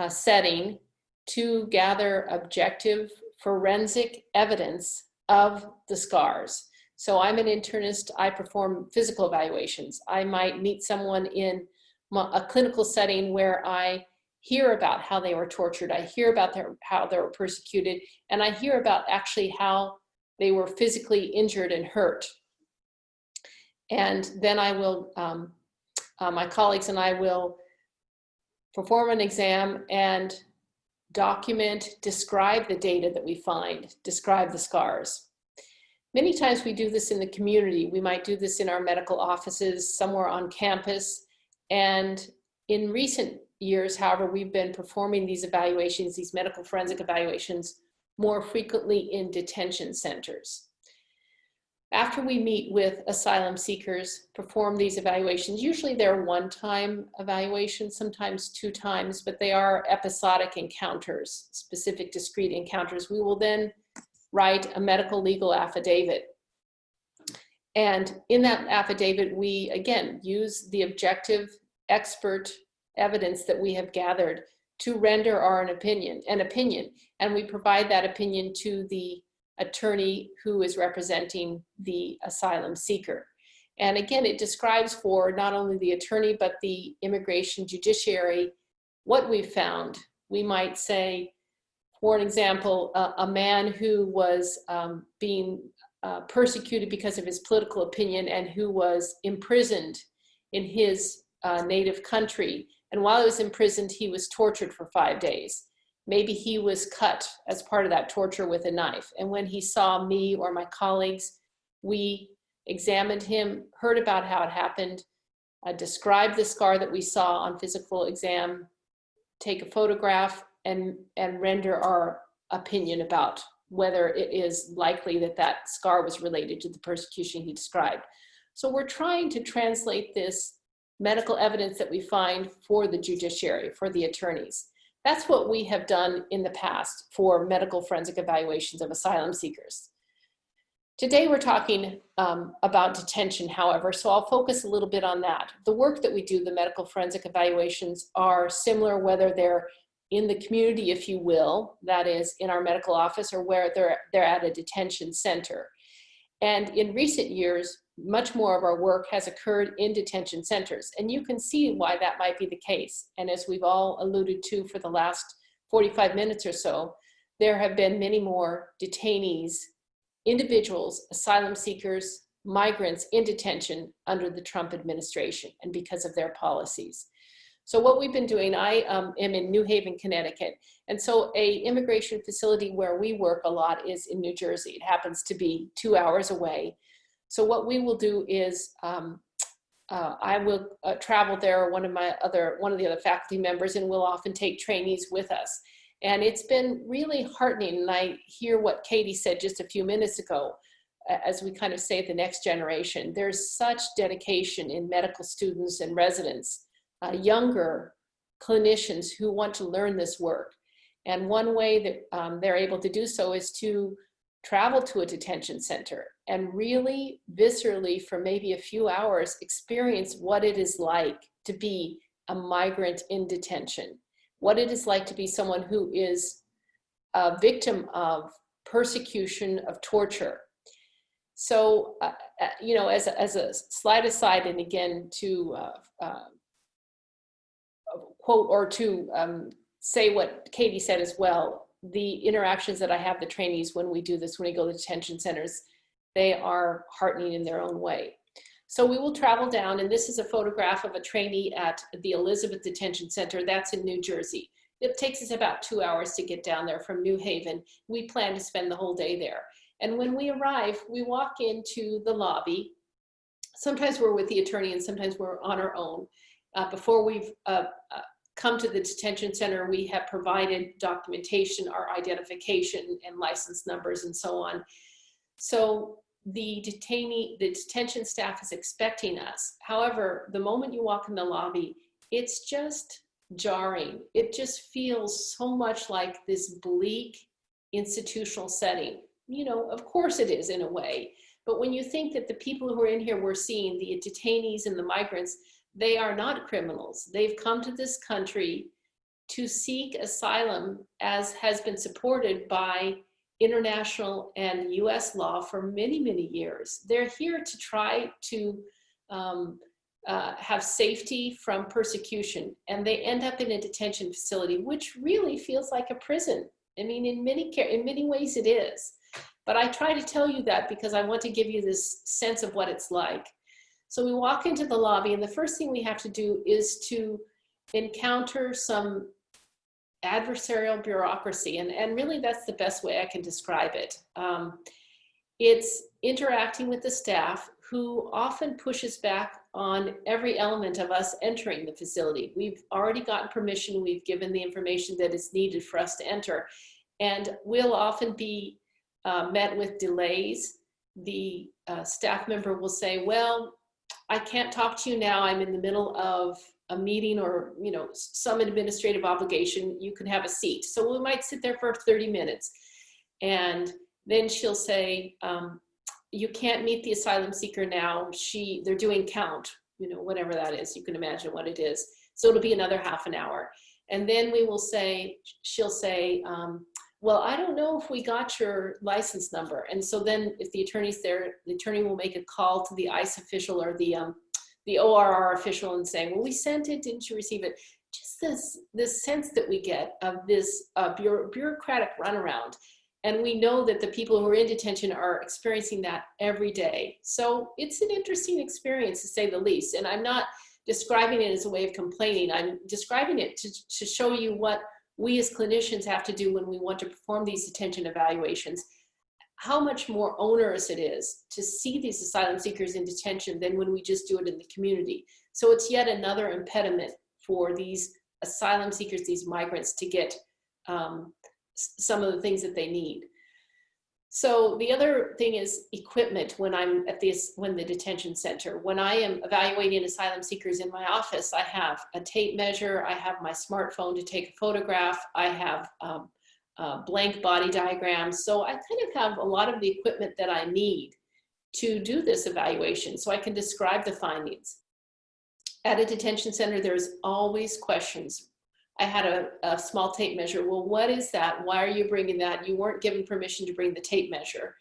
uh, setting to gather objective forensic evidence of the scars. So I'm an internist, I perform physical evaluations. I might meet someone in a clinical setting where I hear about how they were tortured, I hear about their, how they were persecuted, and I hear about actually how they were physically injured and hurt. And then I will, um, uh, my colleagues and I will perform an exam and document, describe the data that we find, describe the scars. Many times we do this in the community. We might do this in our medical offices, somewhere on campus. And in recent years, however, we've been performing these evaluations, these medical forensic evaluations, more frequently in detention centers. After we meet with asylum seekers, perform these evaluations, usually they're one-time evaluations, sometimes two times, but they are episodic encounters, specific discrete encounters. We will then write a medical legal affidavit. And in that affidavit, we, again, use the objective expert evidence that we have gathered to render our an opinion, an opinion. And we provide that opinion to the attorney who is representing the asylum seeker. And again, it describes for not only the attorney, but the immigration judiciary, what we've found. We might say, for an example, a man who was um, being uh, persecuted because of his political opinion and who was imprisoned in his uh, native country. And while he was imprisoned, he was tortured for five days. Maybe he was cut as part of that torture with a knife. And when he saw me or my colleagues, we examined him, heard about how it happened, uh, described the scar that we saw on physical exam, take a photograph and, and render our opinion about whether it is likely that that scar was related to the persecution he described. So we're trying to translate this medical evidence that we find for the judiciary, for the attorneys. That's what we have done in the past for medical forensic evaluations of asylum seekers. Today we're talking um, about detention, however, so I'll focus a little bit on that. The work that we do, the medical forensic evaluations, are similar whether they're in the community, if you will, that is in our medical office, or where they're, they're at a detention center. And in recent years, much more of our work has occurred in detention centers. And you can see why that might be the case. And as we've all alluded to for the last 45 minutes or so, there have been many more detainees, individuals, asylum seekers, migrants in detention under the Trump administration and because of their policies. So what we've been doing, I um, am in New Haven, Connecticut. And so a immigration facility where we work a lot is in New Jersey. It happens to be two hours away. So what we will do is um, uh, I will uh, travel there, one of my other, one of the other faculty members, and we'll often take trainees with us. And it's been really heartening. And I hear what Katie said just a few minutes ago, as we kind of say the next generation. There's such dedication in medical students and residents uh, younger clinicians who want to learn this work. And one way that um, they're able to do so is to travel to a detention center and really viscerally for maybe a few hours experience what it is like to be a migrant in detention, what it is like to be someone who is a victim of persecution, of torture. So, uh, uh you know, as a, as a slide aside, and again, to uh, uh quote or to um, say what Katie said as well, the interactions that I have the trainees when we do this, when we go to detention centers, they are heartening in their own way. So we will travel down, and this is a photograph of a trainee at the Elizabeth Detention Center. That's in New Jersey. It takes us about two hours to get down there from New Haven. We plan to spend the whole day there. And when we arrive, we walk into the lobby. Sometimes we're with the attorney and sometimes we're on our own. Uh, before we've uh, uh, come to the detention center, we have provided documentation, our identification and license numbers and so on. So the detainee, the detention staff is expecting us. However, the moment you walk in the lobby, it's just jarring. It just feels so much like this bleak institutional setting. You know, of course it is in a way, but when you think that the people who are in here we're seeing, the detainees and the migrants, they are not criminals. They've come to this country to seek asylum as has been supported by international and US law for many, many years. They're here to try to um, uh, have safety from persecution and they end up in a detention facility, which really feels like a prison. I mean, in many, in many ways it is. But I try to tell you that because I want to give you this sense of what it's like. So we walk into the lobby and the first thing we have to do is to encounter some adversarial bureaucracy. And, and really that's the best way I can describe it. Um, it's interacting with the staff who often pushes back on every element of us entering the facility. We've already gotten permission, we've given the information that is needed for us to enter, and we'll often be uh, met with delays. The uh, staff member will say, well, I can't talk to you now. I'm in the middle of a meeting or you know some administrative obligation. You can have a seat. So we might sit there for 30 minutes. And then she'll say, um, you can't meet the asylum seeker now. She, they're doing count, you know, whatever that is. You can imagine what it is. So it'll be another half an hour. And then we will say, she'll say, um, well, I don't know if we got your license number. And so then if the attorney's there, the attorney will make a call to the ICE official or the, um, the ORR official and say, well, we sent it, didn't you receive it? Just this, this sense that we get of this uh, bureaucratic runaround. And we know that the people who are in detention are experiencing that every day. So it's an interesting experience to say the least. And I'm not describing it as a way of complaining. I'm describing it to, to show you what we as clinicians have to do when we want to perform these detention evaluations, how much more onerous it is to see these asylum seekers in detention than when we just do it in the community. So it's yet another impediment for these asylum seekers, these migrants to get um, some of the things that they need. So the other thing is equipment when I'm at this, when the detention center, when I am evaluating asylum seekers in my office, I have a tape measure, I have my smartphone to take a photograph, I have um, uh, blank body diagrams. So I kind of have a lot of the equipment that I need to do this evaluation so I can describe the findings. At a detention center, there's always questions. I had a, a, small tape measure. Well, what is that? Why are you bringing that? You weren't given permission to bring the tape measure.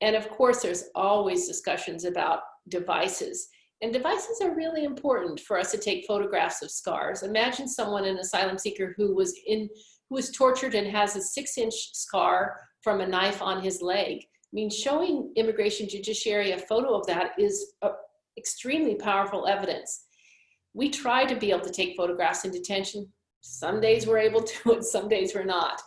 And of course, there's always discussions about devices. And devices are really important for us to take photographs of scars. Imagine someone, an asylum seeker who was in, who was tortured and has a six inch scar from a knife on his leg. I mean, showing immigration judiciary a photo of that is a, extremely powerful evidence. We try to be able to take photographs in detention. Some days we're able to, and some days we're not.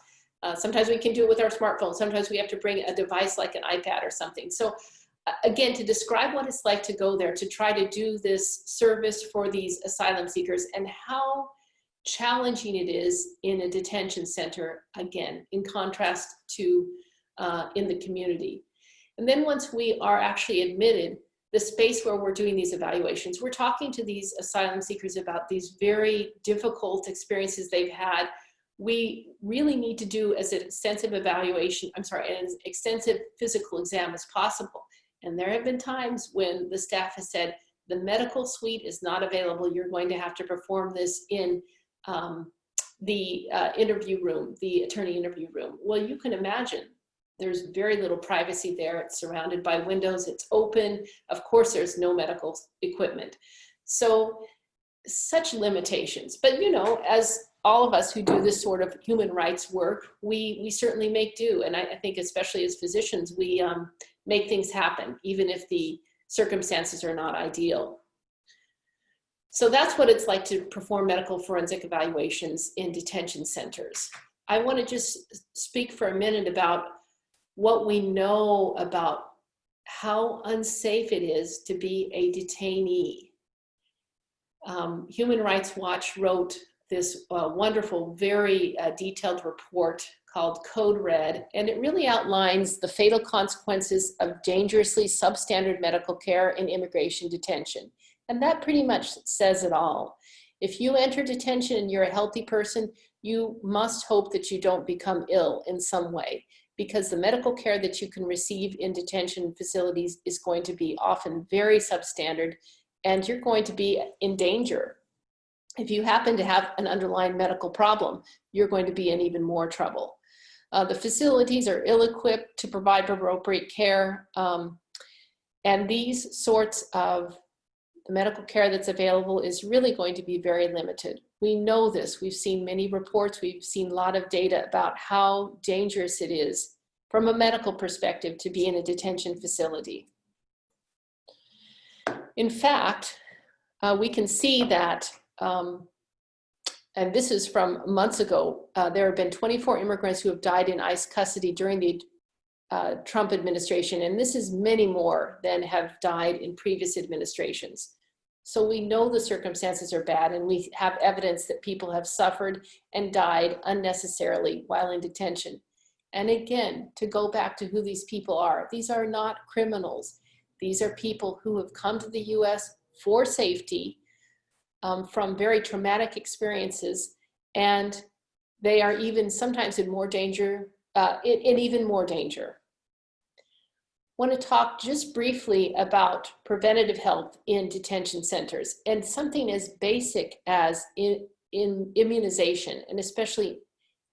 Uh, sometimes we can do it with our smartphone. Sometimes we have to bring a device like an iPad or something. So uh, again, to describe what it's like to go there, to try to do this service for these asylum seekers and how challenging it is in a detention center, again, in contrast to uh, in the community. And then once we are actually admitted, the space where we're doing these evaluations, we're talking to these asylum seekers about these very difficult experiences they've had. We really need to do as an extensive evaluation, I'm sorry, an extensive physical exam as possible. And there have been times when the staff has said, the medical suite is not available. You're going to have to perform this in um, the uh, interview room, the attorney interview room. Well, you can imagine there's very little privacy there. It's surrounded by windows. It's open. Of course, there's no medical equipment. So such limitations. But you know, as all of us who do this sort of human rights work, we, we certainly make do. And I, I think especially as physicians, we um, make things happen, even if the circumstances are not ideal. So that's what it's like to perform medical forensic evaluations in detention centers. I want to just speak for a minute about what we know about how unsafe it is to be a detainee. Um, Human Rights Watch wrote this uh, wonderful, very uh, detailed report called Code Red, and it really outlines the fatal consequences of dangerously substandard medical care in immigration detention. And that pretty much says it all. If you enter detention and you're a healthy person, you must hope that you don't become ill in some way because the medical care that you can receive in detention facilities is going to be often very substandard and you're going to be in danger. If you happen to have an underlying medical problem, you're going to be in even more trouble. Uh, the facilities are ill-equipped to provide appropriate care. Um, and these sorts of the medical care that's available is really going to be very limited. We know this. We've seen many reports. We've seen a lot of data about how dangerous it is from a medical perspective to be in a detention facility. In fact, uh, we can see that, um, and this is from months ago, uh, there have been 24 immigrants who have died in ICE custody during the uh, Trump administration, and this is many more than have died in previous administrations. So we know the circumstances are bad and we have evidence that people have suffered and died unnecessarily while in detention. And again, to go back to who these people are, these are not criminals. These are people who have come to the US for safety um, from very traumatic experiences. And they are even sometimes in more danger, uh, in, in even more danger want to talk just briefly about preventative health in detention centers and something as basic as in, in immunization and especially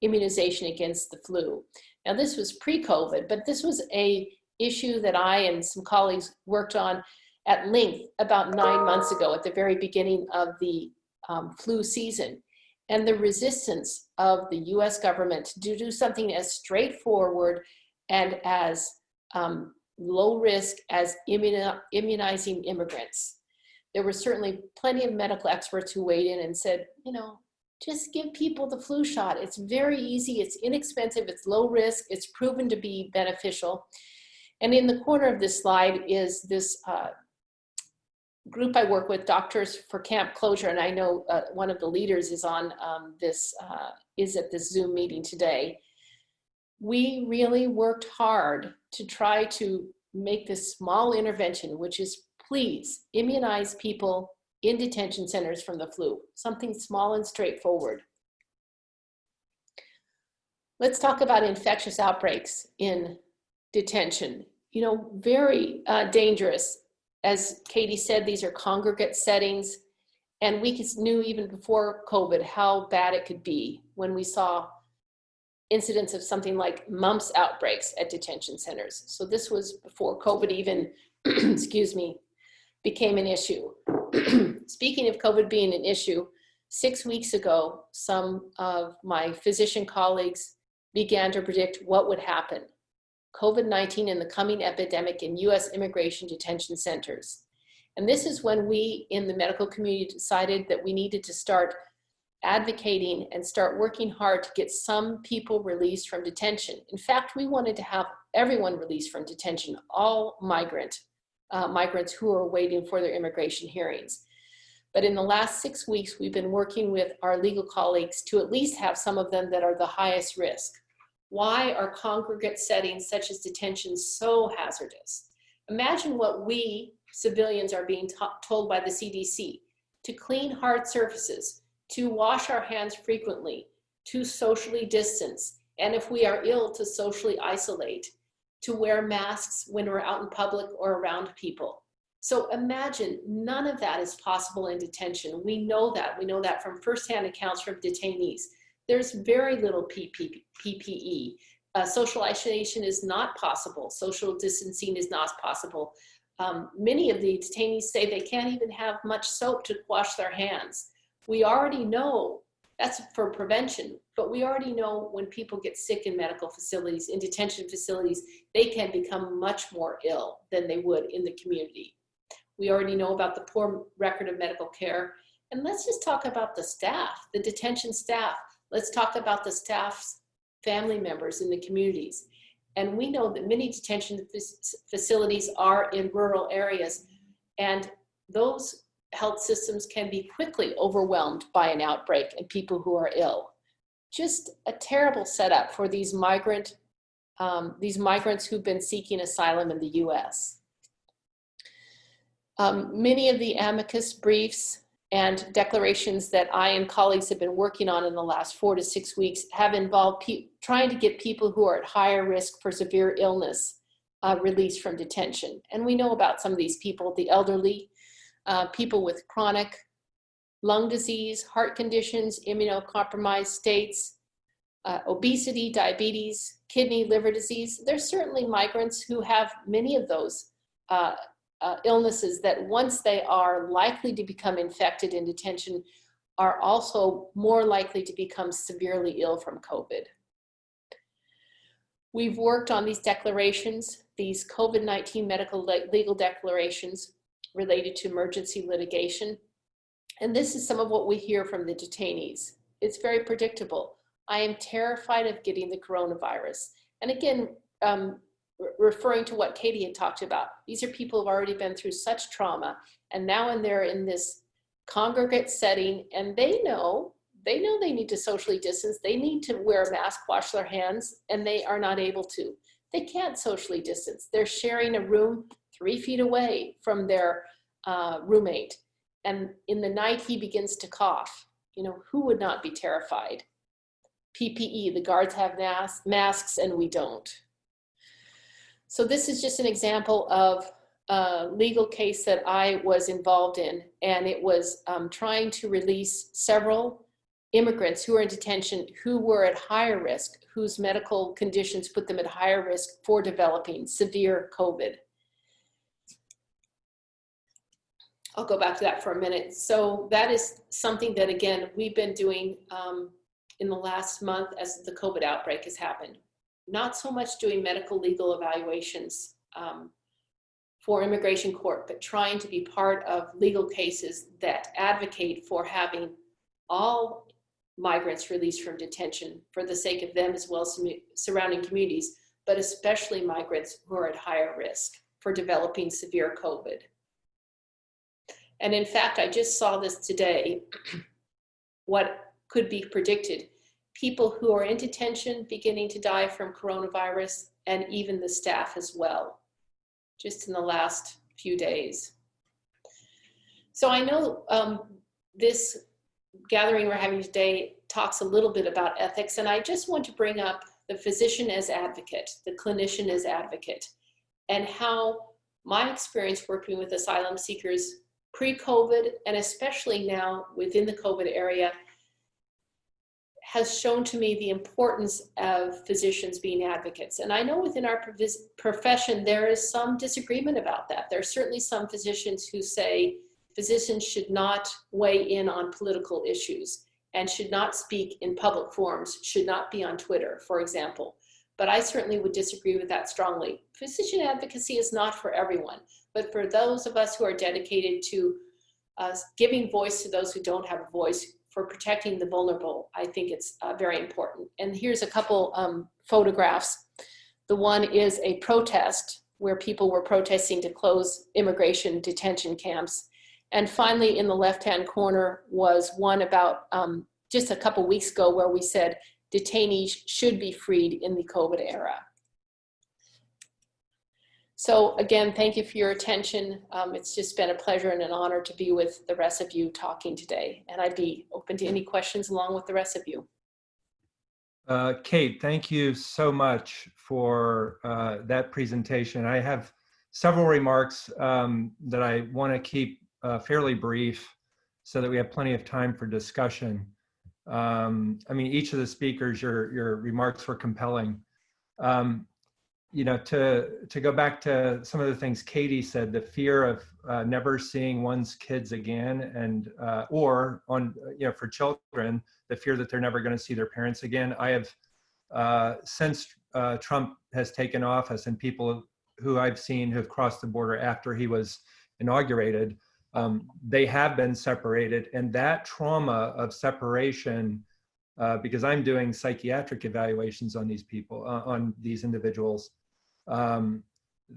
immunization against the flu. Now this was pre-COVID, but this was a issue that I and some colleagues worked on at length about nine months ago at the very beginning of the um, flu season. And the resistance of the US government to do something as straightforward and as um, low risk as immunizing immigrants. There were certainly plenty of medical experts who weighed in and said, you know, just give people the flu shot. It's very easy, it's inexpensive, it's low risk, it's proven to be beneficial. And in the corner of this slide is this uh, group I work with, Doctors for Camp Closure, and I know uh, one of the leaders is on um, this, uh, is at this Zoom meeting today. we really worked hard to try to make this small intervention, which is please immunize people in detention centers from the flu, something small and straightforward. Let's talk about infectious outbreaks in detention. You know, very uh, dangerous. As Katie said, these are congregate settings. And we knew even before COVID how bad it could be when we saw incidents of something like mumps outbreaks at detention centers. So this was before COVID even, excuse me, became an issue. Speaking of COVID being an issue, six weeks ago, some of my physician colleagues began to predict what would happen. COVID-19 and the coming epidemic in US immigration detention centers. And this is when we in the medical community decided that we needed to start advocating and start working hard to get some people released from detention. In fact, we wanted to have everyone released from detention, all migrant, uh, migrants who are waiting for their immigration hearings. But in the last six weeks, we've been working with our legal colleagues to at least have some of them that are the highest risk. Why are congregate settings such as detention so hazardous? Imagine what we civilians are being told by the CDC to clean hard surfaces, to wash our hands frequently, to socially distance, and if we are ill, to socially isolate, to wear masks when we're out in public or around people. So imagine none of that is possible in detention. We know that. We know that from firsthand accounts from detainees. There's very little PPE. Uh, social isolation is not possible. Social distancing is not possible. Um, many of the detainees say they can't even have much soap to wash their hands. We already know that's for prevention, but we already know when people get sick in medical facilities, in detention facilities, they can become much more ill than they would in the community. We already know about the poor record of medical care. And let's just talk about the staff, the detention staff. Let's talk about the staff's family members in the communities. And we know that many detention facilities are in rural areas and those health systems can be quickly overwhelmed by an outbreak and people who are ill. Just a terrible setup for these migrant, um, these migrants who've been seeking asylum in the US. Um, many of the amicus briefs and declarations that I and colleagues have been working on in the last four to six weeks have involved trying to get people who are at higher risk for severe illness uh, released from detention. And we know about some of these people, the elderly, uh, people with chronic lung disease, heart conditions, immunocompromised states, uh, obesity, diabetes, kidney, liver disease. There's certainly migrants who have many of those uh, uh, illnesses that once they are likely to become infected in detention are also more likely to become severely ill from COVID. We've worked on these declarations, these COVID-19 medical legal declarations related to emergency litigation. And this is some of what we hear from the detainees. It's very predictable. I am terrified of getting the coronavirus. And again, um, referring to what Katie had talked about. These are people who've already been through such trauma and now and they're in this congregate setting and they know, they know they need to socially distance. They need to wear a mask, wash their hands, and they are not able to. They can't socially distance. They're sharing a room three feet away from their uh, roommate. And in the night, he begins to cough. You know, who would not be terrified? PPE, the guards have mas masks and we don't. So this is just an example of a legal case that I was involved in, and it was um, trying to release several immigrants who are in detention who were at higher risk, whose medical conditions put them at higher risk for developing severe COVID. I'll go back to that for a minute. So that is something that, again, we've been doing um, in the last month as the COVID outbreak has happened not so much doing medical legal evaluations um, for immigration court, but trying to be part of legal cases that advocate for having all migrants released from detention for the sake of them as well as surrounding communities, but especially migrants who are at higher risk for developing severe COVID. And in fact, I just saw this today, what could be predicted people who are in detention beginning to die from coronavirus, and even the staff as well, just in the last few days. So I know um, this gathering we're having today talks a little bit about ethics, and I just want to bring up the physician as advocate, the clinician as advocate, and how my experience working with asylum seekers pre-COVID and especially now within the COVID area has shown to me the importance of physicians being advocates. And I know within our profession, there is some disagreement about that. There are certainly some physicians who say physicians should not weigh in on political issues and should not speak in public forums, should not be on Twitter, for example. But I certainly would disagree with that strongly. Physician advocacy is not for everyone, but for those of us who are dedicated to uh, giving voice to those who don't have a voice, for protecting the vulnerable, I think it's uh, very important. And here's a couple um, photographs. The one is a protest where people were protesting to close immigration detention camps. And finally, in the left-hand corner was one about um, just a couple weeks ago where we said detainees should be freed in the COVID era. So again, thank you for your attention. Um, it's just been a pleasure and an honor to be with the rest of you talking today. And I'd be open to any questions along with the rest of you. Uh, Kate, thank you so much for uh, that presentation. I have several remarks um, that I want to keep uh, fairly brief so that we have plenty of time for discussion. Um, I mean, each of the speakers, your, your remarks were compelling. Um, you know, to to go back to some of the things Katie said, the fear of uh, never seeing one's kids again, and uh, or on you know for children, the fear that they're never going to see their parents again. I have uh, since uh, Trump has taken office, and people who I've seen who have crossed the border after he was inaugurated, um, they have been separated, and that trauma of separation. Uh, because I'm doing psychiatric evaluations on these people, uh, on these individuals, um,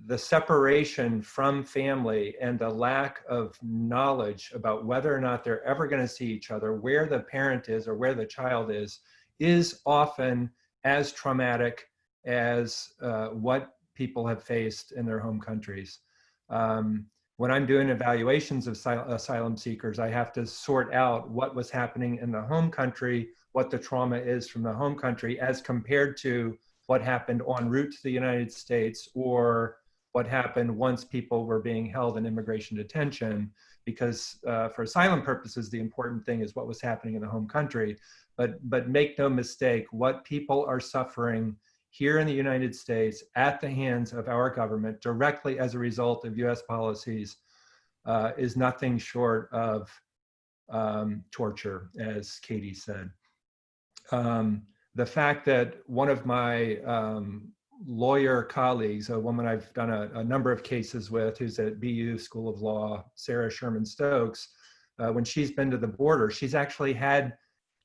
the separation from family and the lack of knowledge about whether or not they're ever going to see each other, where the parent is or where the child is, is often as traumatic as uh, what people have faced in their home countries. Um, when I'm doing evaluations of asylum seekers, I have to sort out what was happening in the home country, what the trauma is from the home country as compared to what happened en route to the United States or what happened once people were being held in immigration detention because uh, for asylum purposes the important thing is what was happening in the home country. But but make no mistake what people are suffering here in the United States at the hands of our government directly as a result of US policies uh, is nothing short of um, torture as Katie said. Um, the fact that one of my um, lawyer colleagues, a woman I've done a, a, number of cases with, who's at BU School of Law, Sarah Sherman Stokes, uh, when she's been to the border, she's actually had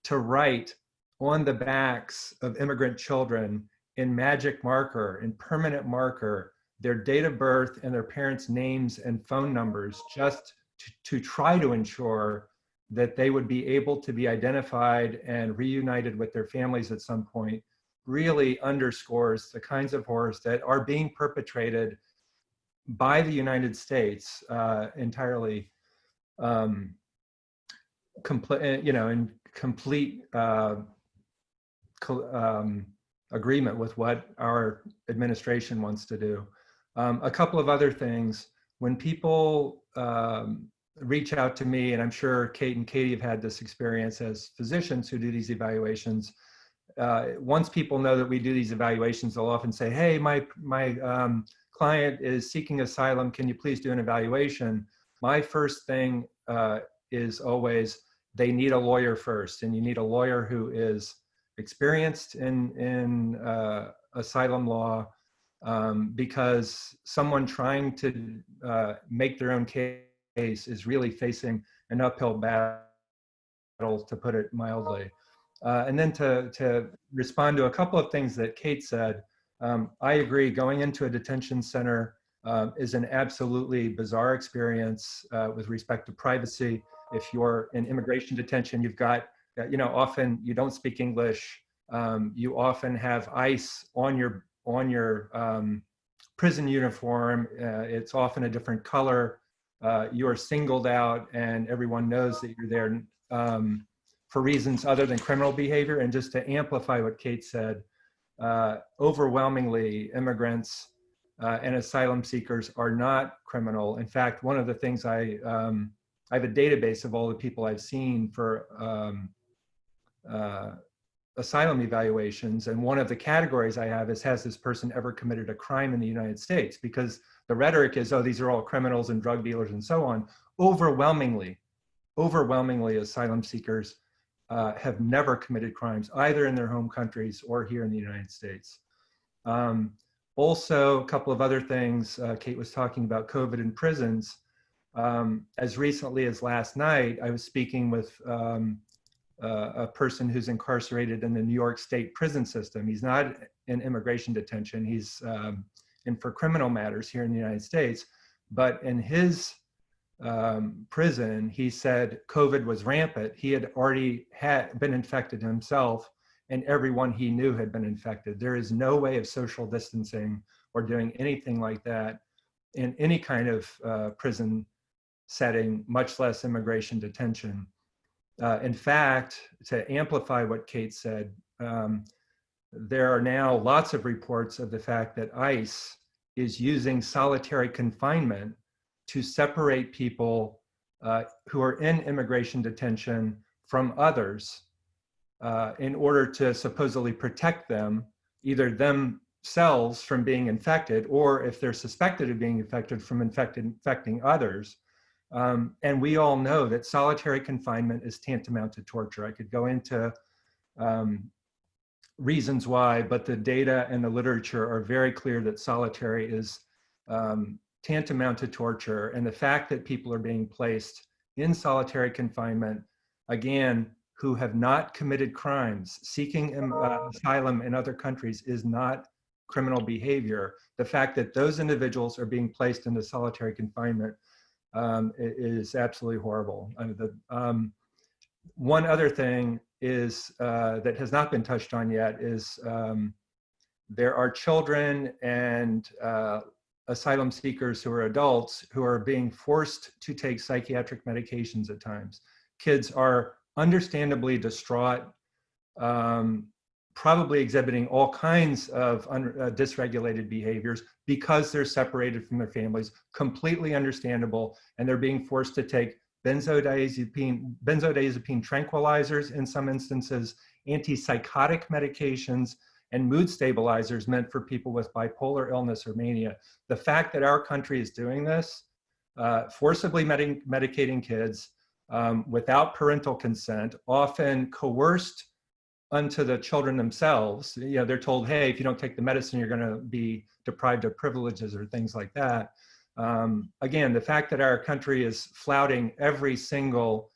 to write on the backs of immigrant children in magic marker, in permanent marker, their date of birth and their parents' names and phone numbers just to, to try to ensure that they would be able to be identified and reunited with their families at some point really underscores the kinds of horrors that are being perpetrated by the United States uh, entirely, um, complete, you know, in complete uh, um, agreement with what our administration wants to do. Um, a couple of other things, when people um, reach out to me, and I'm sure Kate and Katie have had this experience as physicians who do these evaluations. Uh, once people know that we do these evaluations, they'll often say, hey, my, my um, client is seeking asylum, can you please do an evaluation? My first thing uh, is always, they need a lawyer first, and you need a lawyer who is experienced in, in uh, asylum law, um, because someone trying to uh, make their own case case is really facing an uphill battle, to put it mildly. Uh, and then to, to respond to a couple of things that Kate said, um, I agree, going into a detention center uh, is an absolutely bizarre experience uh, with respect to privacy. If you're in immigration detention, you've got, uh, you know, often you don't speak English, um, you often have ICE on your on your um, prison uniform. Uh, it's often a different color. Uh, you are singled out, and everyone knows that you're there um, for reasons other than criminal behavior. And just to amplify what Kate said, uh, overwhelmingly immigrants uh, and asylum seekers are not criminal. In fact, one of the things I um, I have a database of all the people I've seen for um, uh, asylum evaluations, and one of the categories I have is has this person ever committed a crime in the United States? Because the rhetoric is, oh, these are all criminals and drug dealers and so on. Overwhelmingly, overwhelmingly, asylum seekers uh, have never committed crimes either in their home countries or here in the United States. Um, also, a couple of other things. Uh, Kate was talking about COVID in prisons. Um, as recently as last night, I was speaking with um, uh, a person who's incarcerated in the New York State prison system. He's not in immigration detention. He's in for criminal matters here in the United States. But in his um, prison, he said COVID was rampant. He had already had been infected himself and everyone he knew had been infected. There is no way of social distancing or doing anything like that in any kind of uh, prison setting, much less immigration detention. Uh, in fact, to amplify what Kate said, um, there are now lots of reports of the fact that ICE is using solitary confinement to separate people uh, who are in immigration detention from others uh, in order to supposedly protect them, either themselves from being infected, or if they're suspected of being infected, from infected, infecting others. Um, and we all know that solitary confinement is tantamount to torture. I could go into um, reasons why, but the data and the literature are very clear that solitary is um, tantamount to torture. And the fact that people are being placed in solitary confinement, again, who have not committed crimes, seeking um, uh, asylum in other countries is not criminal behavior. The fact that those individuals are being placed into solitary confinement um, is absolutely horrible. I mean, the, um, one other thing is uh, that has not been touched on yet is um, there are children and uh, asylum seekers who are adults who are being forced to take psychiatric medications at times. Kids are understandably distraught, um, probably exhibiting all kinds of uh, dysregulated behaviors because they're separated from their families, completely understandable, and they're being forced to take benzodiazepine, benzodiazepine tranquilizers in some instances, antipsychotic medications, and mood stabilizers meant for people with bipolar illness or mania. The fact that our country is doing this, uh, forcibly medi medicating kids um, without parental consent, often coerced unto the children themselves. You know, they're told, hey, if you don't take the medicine, you're gonna be deprived of privileges or things like that. Um, again, the fact that our country is flouting every single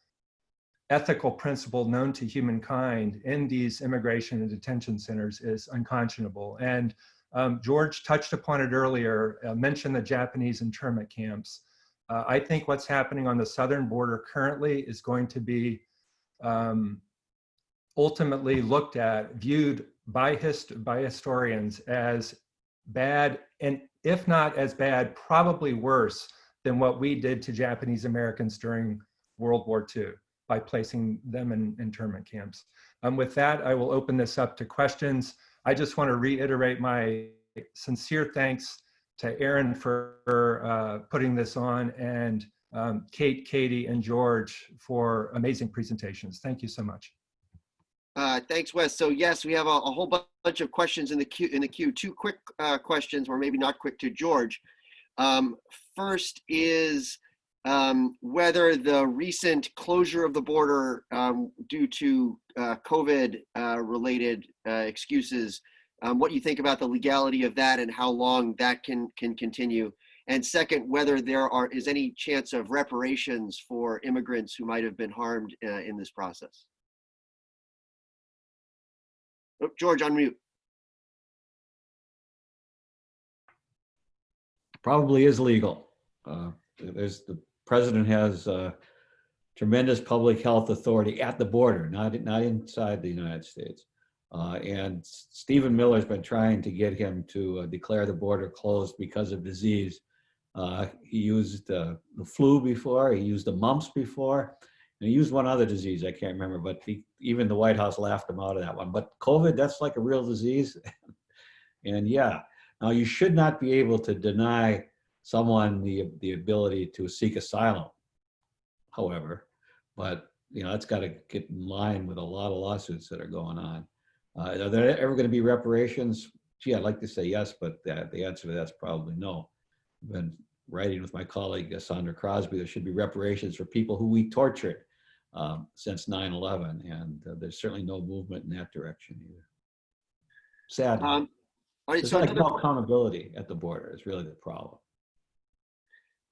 ethical principle known to humankind in these immigration and detention centers is unconscionable. And um, George touched upon it earlier, uh, mentioned the Japanese internment camps. Uh, I think what's happening on the southern border currently is going to be um, ultimately looked at, viewed by, hist by historians as bad, and if not as bad, probably worse than what we did to Japanese Americans during World War II by placing them in internment camps. Um, with that, I will open this up to questions. I just want to reiterate my sincere thanks to Aaron for uh, putting this on and um, Kate, Katie, and George for amazing presentations. Thank you so much. Uh, thanks, Wes. So yes, we have a, a, whole bunch of questions in the queue. In the queue, two quick uh, questions, or maybe not quick, to George. Um, first is um, whether the recent closure of the border um, due to uh, COVID-related uh, uh, excuses, um, what you think about the legality of that and how long that can can continue. And second, whether there are is any chance of reparations for immigrants who might have been harmed uh, in this process. Oh, George, unmute. Probably is legal. Uh, there's the president has uh, tremendous public health authority at the border, not not inside the United States. Uh, and Stephen Miller's been trying to get him to uh, declare the border closed because of disease. Uh, he used uh, the flu before, he used the mumps before, and he used one other disease, I can't remember, but he, even the White House laughed him out of that one. But COVID, that's like a real disease. and yeah, now you should not be able to deny someone the, the ability to seek asylum, however, but you know, that's got to get in line with a lot of lawsuits that are going on. Uh, are there ever going to be reparations? Gee, I'd like to say yes, but the, the answer to that's probably no. I've been writing with my colleague Sondra Crosby, there should be reparations for people who we tortured um, since 9-11, and uh, there's certainly no movement in that direction either. Sad. Um, all right, so like no accountability at the border is really the problem.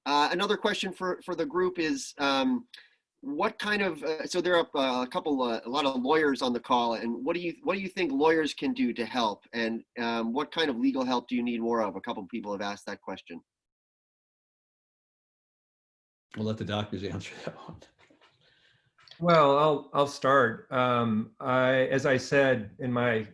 uh, another question for, for the group is, um, what kind of, uh, so there are uh, a couple, uh, a lot of lawyers on the call, and what do you, what do you think lawyers can do to help? And um, what kind of legal help do you need more of? A couple people have asked that question. We'll let the doctors answer that one. Well, I'll, I'll start. Um, I, as I said in my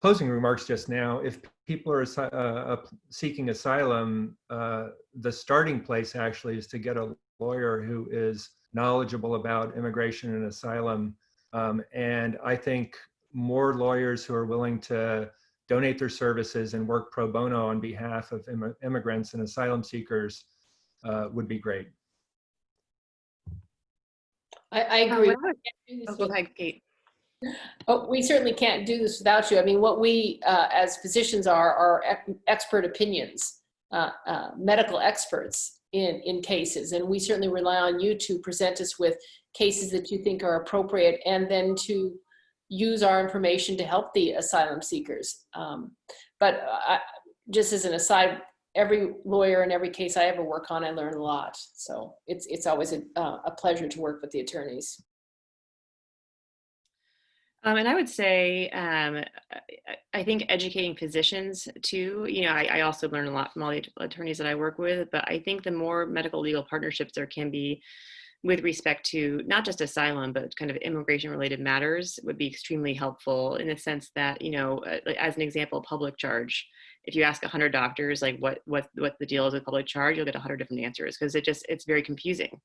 closing remarks just now, if people are uh, seeking asylum, uh, the starting place actually is to get a lawyer who is knowledgeable about immigration and asylum. Um, and I think more lawyers who are willing to donate their services and work pro bono on behalf of imm- immigrants and asylum seekers uh, would be great. I, I Uh, agree. about- We Oh, go ahead, Kate. Oh, we certainly can't do this without you. I mean, what we, uh, as physicians are, are ec- expert opinions, uh, uh, medical experts in, in cases. And we certainly rely on you to present us with cases that you think are appropriate and then to use our information to help the asylum seekers. Um, but I, just as an aside, every lawyer in every case I ever work on, I learn a lot. So it's, it's always a, uh, a pleasure to work with the attorneys. Um, and I would say, um, I- I think educating physicians too, you know, I, I also learn a lot from all the attorneys that I work with, but I think the more medical legal partnerships there can be with respect to not just asylum, but kind of immigration related matters would be extremely helpful in the sense that, you know, uh, as an example, public charge. If you ask 100 doctors like what what what the deal is with public charge, you'll get 100 different answers because it just it's very confusing,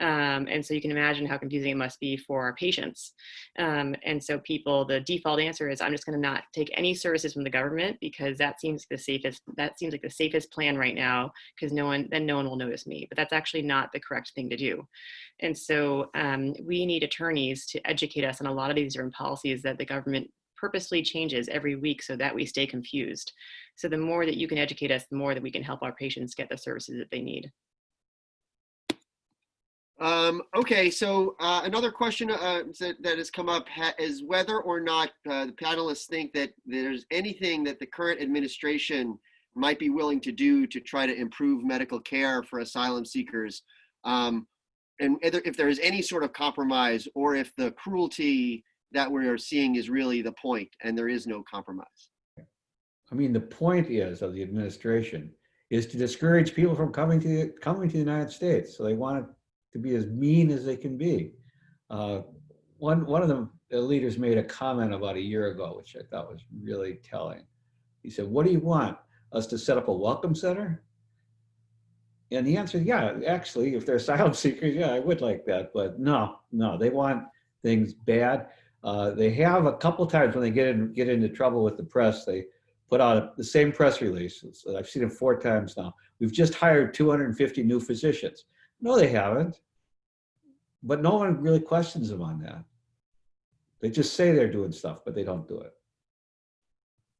um, and so you can imagine how confusing it must be for our patients. Um, and so people, the default answer is I'm just going to not take any services from the government because that seems the safest. That seems like the safest plan right now because no one then no one will notice me. But that's actually not the correct thing to do. And so um, we need attorneys to educate us on a lot of these different policies that the government purposely changes every week so that we stay confused. So the more that you can educate us, the more that we can help our patients get the services that they need. Um, okay, so uh, another question uh, that, that has come up ha- is whether or not uh, the panelists think that there's anything that the current administration might be willing to do to try to improve medical care for asylum seekers. Um, and if there is any sort of compromise or if the cruelty that we are seeing is really the point and there is no compromise. I mean, the point is of the administration is to discourage people from coming to coming to the United States. So they want it to be as mean as they can be. Uh, one one of the, the leaders made a comment about a year ago, which I thought was really telling. He said, "What do you want us to set up a welcome center?" And the answer, is, yeah, actually, if they're asylum seekers, yeah, I would like that. But no, no, they want things bad. Uh, they have a couple times when they get in get into trouble with the press, they put out a, the same press release. It's- I've seen it four times now. We've just hired 250 new physicians. No, they haven't. But no one really questions them on that. They just say they're doing stuff, but they don't do it.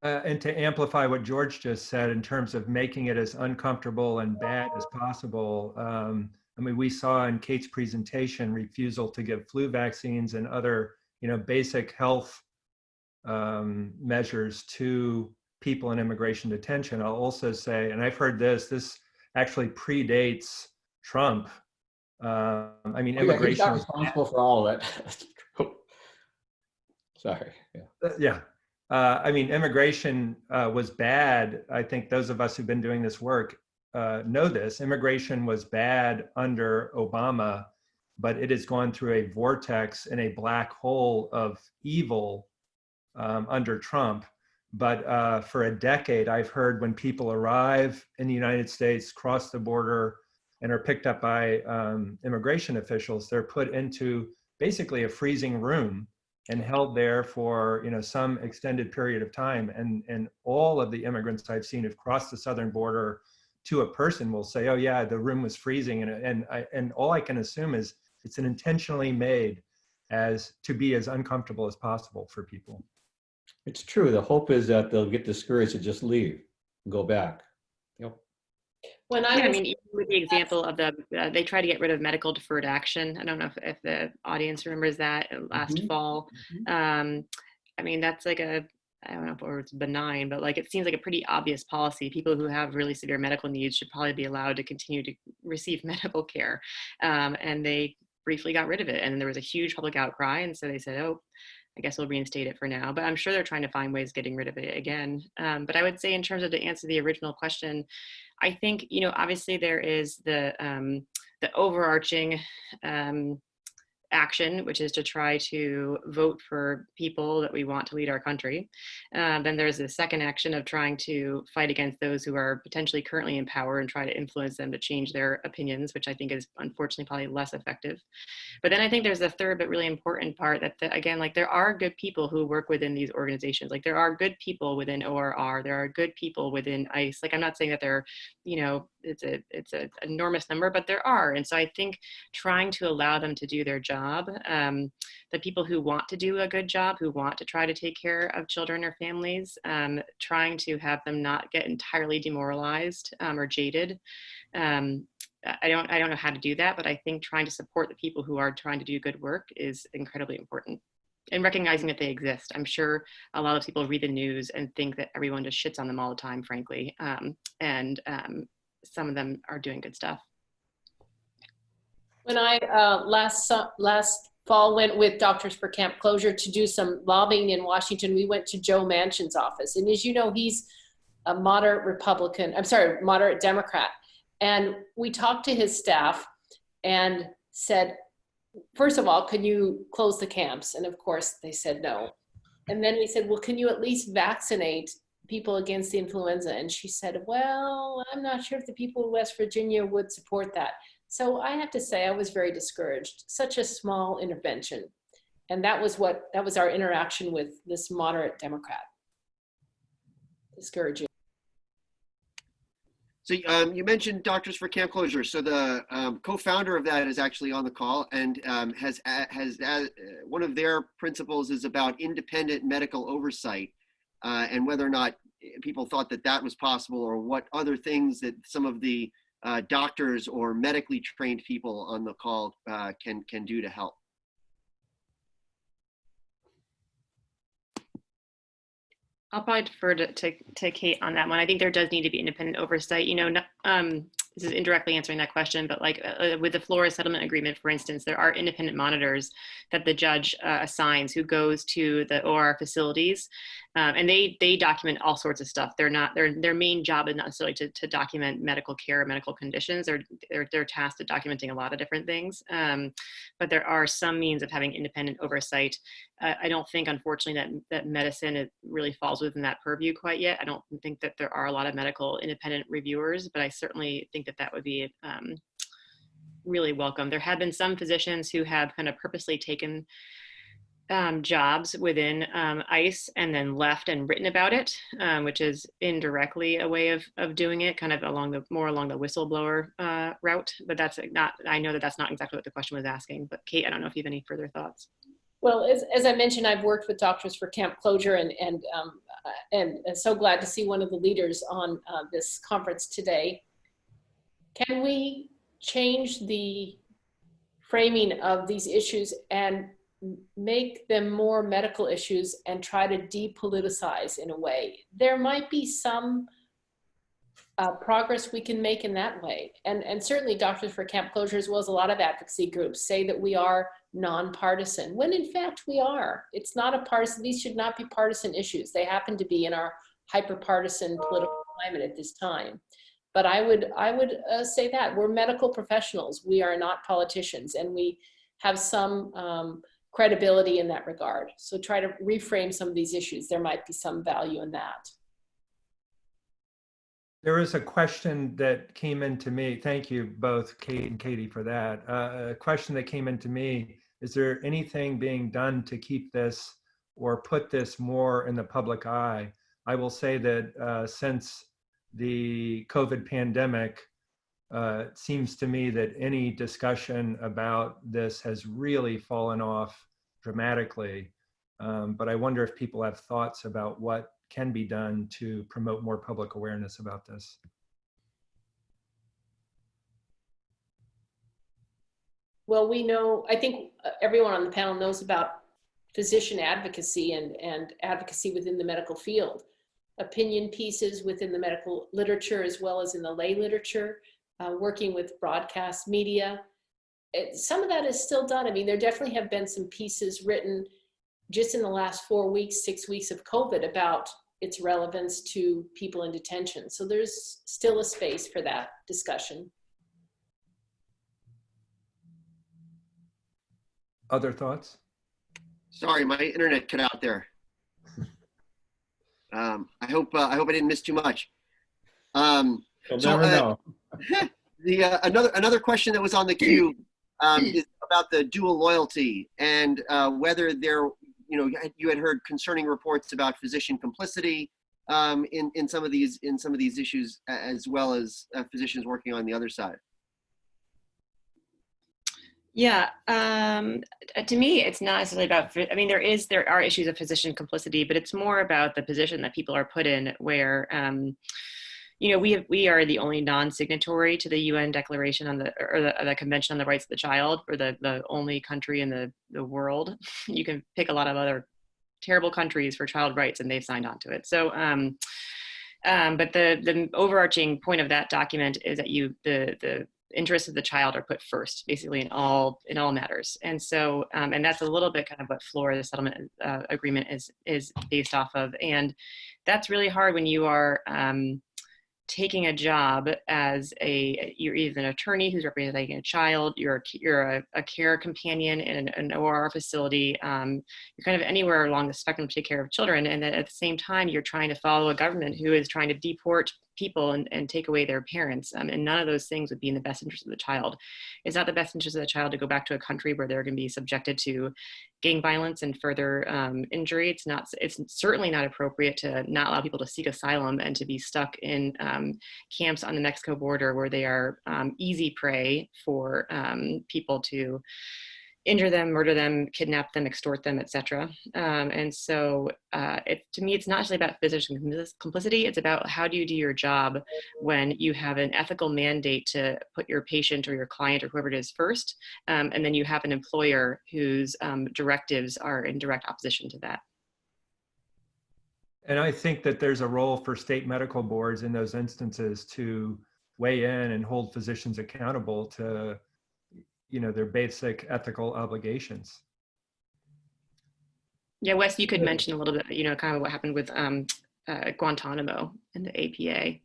Uh, and to amplify what George just said in terms of making it as uncomfortable and bad as possible, um, I mean, we saw in Kate's presentation refusal to give flu vaccines and other, you know, basic health um, measures to people in immigration detention. I'll also say, and I've heard this, this actually predates Trump. Um, I mean, Oh, yeah, he's immigration not was responsible for all of it. Sorry. Yeah. Uh, Yeah. Uh, I mean, immigration uh, was bad. I think those of us who've been doing this work uh, know this. Immigration was bad under Obama, but it has gone through a vortex and a black hole of evil um, under Trump. But uh, for a decade, I've heard when people arrive in the United States, cross the border, and are picked up by um, immigration officials, they're put into basically a freezing room and held there for you know some extended period of time. And and all of the immigrants I've seen who've crossed the southern border to a person will say, "Oh yeah, the room was freezing," and and I, and all I can assume is it's an intentionally made as to be as uncomfortable as possible for people. It's true. The hope is that they'll get discouraged and just leave and go back. Yep. When I Yeah, I mean, even with the example of the, uh, they try to get rid of medical deferred action. I don't know if, if the audience remembers that last Mhm. fall. Um, I mean, that's like a, I don't know if it's benign, but like it seems like a pretty obvious policy. People who have really severe medical needs should probably be allowed to continue to receive medical care. Um, and they briefly got rid of it. And then there was a huge public outcry. And so they said, oh, I guess we'll reinstate it for now. But I'm sure they're trying to find ways getting rid of it again. Um, but I would say, in terms of to answer the original question, I think you know obviously there is the um, the overarching um, action, which is to try to vote for people that we want to lead our country. Uh, then there's the second action of trying to fight against those who are potentially currently in power and try to influence them to change their opinions, which I think is unfortunately probably less effective. But then I think there's a third but really important part that, the, again, like there are good people who work within these organizations. Like there are good people within ORR. There are good people within ICE. Like I'm not saying that they're, you know, it's a it's an enormous number, but there are. And so I think trying to allow them to do their job, um, the people who want to do a good job, who want to try to take care of children or families, um, trying to have them not get entirely demoralized um, or jaded. Um, I don't I don't know how to do that, but I think trying to support the people who are trying to do good work is incredibly important. And recognizing that they exist. I'm sure a lot of people read the news and think that everyone just shits on them all the time, frankly. Um, and um, some of them are doing good stuff. when I uh, last, su- last fall went with Doctors for Camp Closure to do some lobbying in Washington, we went to Joe Manchin's office. And as you know, he's a moderate Republican, I'm sorry, moderate Democrat. And we talked to his staff and said, first of all, can you close the camps? And of course, they said no. And then we said, well, can you at least vaccinate people against the influenza? And she said, well, I'm not sure if the people of West Virginia would support that. So I have to say, I was very discouraged. Such a small intervention. And that was what, that was our interaction with this moderate Democrat. Discouraging. So um, you mentioned Doctors for Camp Closure. So the um, co-founder of that is actually on the call and um, has has uh, one of their principles is about independent medical oversight uh, and whether or not people thought that that was possible or what other things that some of the uh, doctors or medically trained people on the call uh, can can do to help. I'll probably defer to, to, to Kate on that one. I think there does need to be independent oversight. You know, no- um, this is indirectly answering that question, but like uh, with the Flores settlement agreement, for instance, there are independent monitors that the judge uh, assigns who goes to the ORR facilities, um, and they they document all sorts of stuff. They're not their their main job is not necessarily to, to document medical care, or medical conditions. They're they're they're tasked at documenting a lot of different things. Um, but there are some means of having independent oversight. Uh, I don't think, unfortunately, that that medicine really falls within that purview quite yet. I don't think that there are a lot of medical independent reviewers, but I certainly think that that would be um, really welcome. There have been some physicians who have kind of purposely taken um, jobs within um, ICE and then left and written about it, um, which is indirectly a way of, of doing it, kind of along the more along the whistleblower uh, route. But that's not. I know that that's not exactly what the question was asking. But Kate, I don't know if you have any further thoughts. Well, as, as I mentioned, I've worked with Doctors for Camp Closure and, and, um, and, so glad to see one of the leaders on uh, this conference today. Can we change the framing of these issues and make them more medical issues and try to depoliticize in a way? There might be some uh, progress we can make in that way. And, and certainly Doctors for Camp Closure, as well as a lot of advocacy groups, say that we are nonpartisan, when in fact we are. It's not a partisan, these should not be partisan issues. They happen to be in our hyper-partisan political climate at this time. But I would, I would uh, say that we're medical professionals. We are not politicians and we have some um, credibility in that regard. So try to reframe some of these issues. There might be some value in that. There is a question that came into me. Thank you both, Kate and Katie, for that. Uh, a question that came into me. Is there anything being done to keep this or put this more in the public eye? I will say that uh, since the COVID pandemic, uh, it seems to me that any discussion about this has really fallen off dramatically. Um, but I wonder if people have thoughts about what can be done to promote more public awareness about this. Well, we know, I think uh, everyone on the panel knows about physician advocacy and, and advocacy within the medical field. Opinion pieces within the medical literature as well as in the lay literature, uh, working with broadcast media. It, some of that is still done. I mean, there definitely have been some pieces written just in the last four weeks, six weeks of COVID about its relevance to people in detention. So there's still a space for that discussion. Other thoughts? Sorry, my internet cut out there. Um, I hope uh, I hope I didn't miss too much. Um, You'll So, never uh, know. the uh, another another question that was on the queue um, is about the dual loyalty and uh, whether there you know you had heard concerning reports about physician complicity um, in in some of these in some of these issues as well as uh, physicians working on the other side. Yeah, um, uh, to me, it's not necessarily about. I mean, there is there are issues of physician complicity, but it's more about the position that people are put in, where um, you know we have we are the only non-signatory to the UN Declaration on the or the, the Convention on the Rights of the Child. We're the the only country in the the world. You can pick a lot of other terrible countries for child rights, and they've signed on to it. So. Um, um, but the the overarching point of that document is that you the the interests of the child are put first, basically in all in all matters. And so, um, and that's a little bit kind of what Flores, the settlement uh, agreement, is is based off of. And that's really hard when you are um, taking a job as a you're either an attorney who's representing a child, you're a, you're a, a care companion in an, an ORR facility, um, you're kind of anywhere along the spectrum to take care of children, and at the same time you're trying to follow a government who is trying to deport people and, and take away their parents, um, and none of those things would be in the best interest of the child. It's not the best interest of the child to go back to a country where they're going to be subjected to gang violence and further um, injury. It's not. It's certainly not appropriate to not allow people to seek asylum and to be stuck in um, camps on the Mexico border where they are um, easy prey for um, people to injure them, murder them, kidnap them, extort them, etc. Um, and so, uh, it, to me, it's not actually about physician complicity. It's about how do you do your job when you have an ethical mandate to put your patient or your client or whoever it is first, um, and then you have an employer whose um, directives are in direct opposition to that. And I think that there's a role for state medical boards in those instances to weigh in and hold physicians accountable to, you know, their basic ethical obligations. Yeah, Wes, you could mention a little bit, you know, kind of what happened with um, uh, Guantanamo and the APA.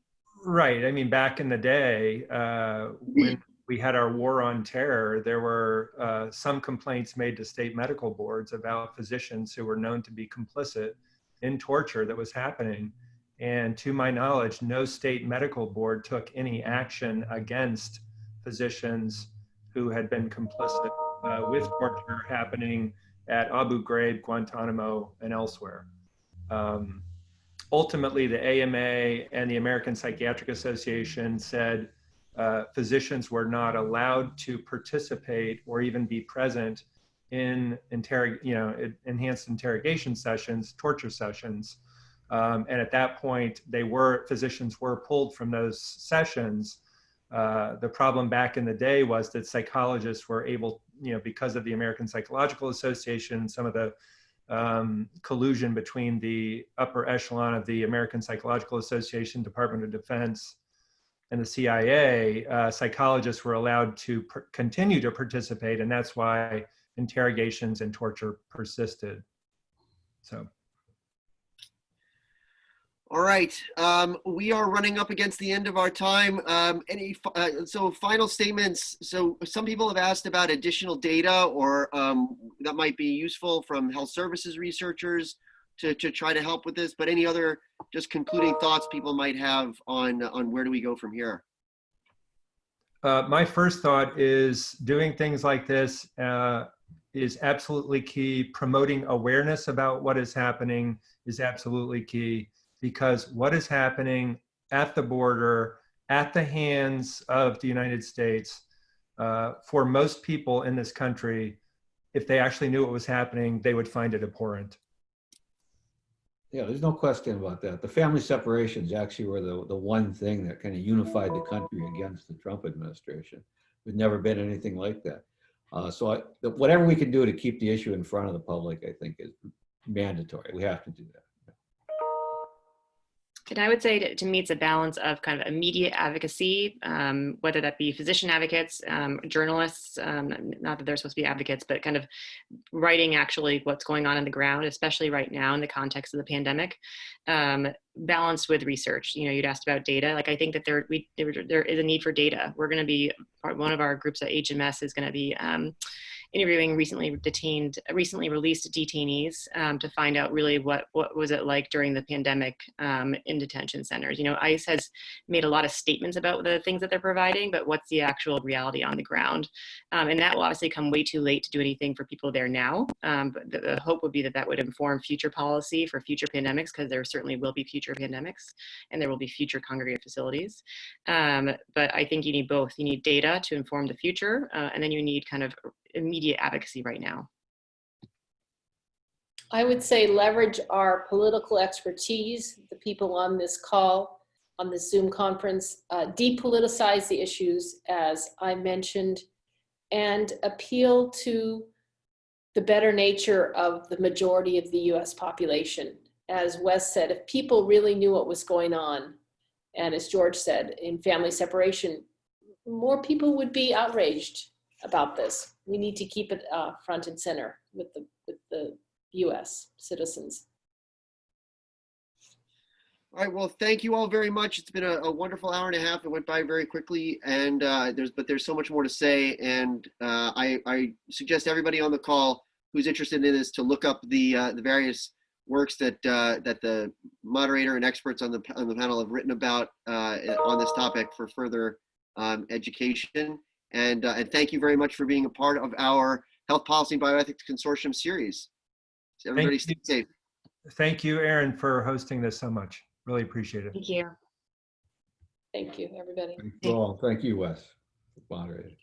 Right. I mean, back in the day, uh, when we had our war on terror, there were uh, some complaints made to state medical boards about physicians who were known to be complicit in torture that was happening. And to my knowledge, no state medical board took any action against physicians who had been complicit uh, with torture happening at Abu Ghraib, Guantanamo, and elsewhere. Um, ultimately, the AMA and the American Psychiatric Association said uh, physicians were not allowed to participate or even be present in you know, en- enhanced interrogation sessions, torture sessions. Um, and at that point, they were physicians were pulled from those sessions. Uh, the problem back in the day was that psychologists were able, you know, because of the American Psychological Association, some of the um, collusion between the upper echelon of the American Psychological Association, Department of Defense, and the CIA, uh, psychologists were allowed to continue to participate, and that's why interrogations and torture persisted. So, All right, um, we are running up against the end of our time. Um, any, uh, so final statements. So some people have asked about additional data or um, that might be useful from health services researchers to, to try to help with this, but any other just concluding thoughts people might have on, on where do we go from here? Uh, my first thought is doing things like this uh, is absolutely key. Promoting awareness about what is happening is absolutely key because what is happening at the border, at the hands of the United States, uh, for most people in this country, if they actually knew what was happening, they would find it abhorrent. Yeah, there's no question about that. The family separations actually were the, the one thing that kind of unified the country against the Trump administration. There's never been anything like that. Uh, so I, whatever we can do to keep the issue in front of the public, I think is mandatory. We have to do that. And I would say to, to me, it's a balance of kind of immediate advocacy, um, whether that be physician advocates, um, journalists, um, not that they're supposed to be advocates, but kind of writing actually what's going on in the ground, especially right now in the context of the pandemic, um, balanced with research. You know, you'd asked about data. Like I think that there, we, there, there is a need for data. We're going to be, one of our groups at HMS is going to be um, interviewing recently detained, recently released detainees um, to find out really what what was it like during the pandemic um, in detention centers. You know, ICE has made a lot of statements about the things that they're providing, but what's the actual reality on the ground? Um, and that will obviously come way too late to do anything for people there now. Um, but the, the hope would be that that would inform future policy for future pandemics, because there certainly will be future pandemics, and there will be future congregate facilities. Um, but I think you need both. You need data to inform the future, uh, and then you need kind of immediate advocacy right now. I would say leverage our political expertise, the people on this call, on this Zoom conference, uh, depoliticize the issues, as I mentioned, and appeal to the better nature of the majority of the US population. As Wes said, if people really knew what was going on, and as George said, in family separation, more people would be outraged about this. We need to keep it uh, front and center with the, with the US citizens. All right, well, thank you all very much. It's been a, a wonderful hour and a half. It went by very quickly and uh, there's, but there's so much more to say. And uh, I, I suggest everybody on the call who's interested in this to look up the, uh, the various works that, uh, that the moderator and experts on the, on the panel have written about uh, on this topic for further um, education. And, uh, and thank you very much for being a part of our Health Policy and Bioethics Consortium series. So everybody stay you. safe. Thank you, Aaron, for hosting this so much. Really appreciate it. Thank you. Thank you, everybody. Thank you all. Thank you, Wes, for moderating.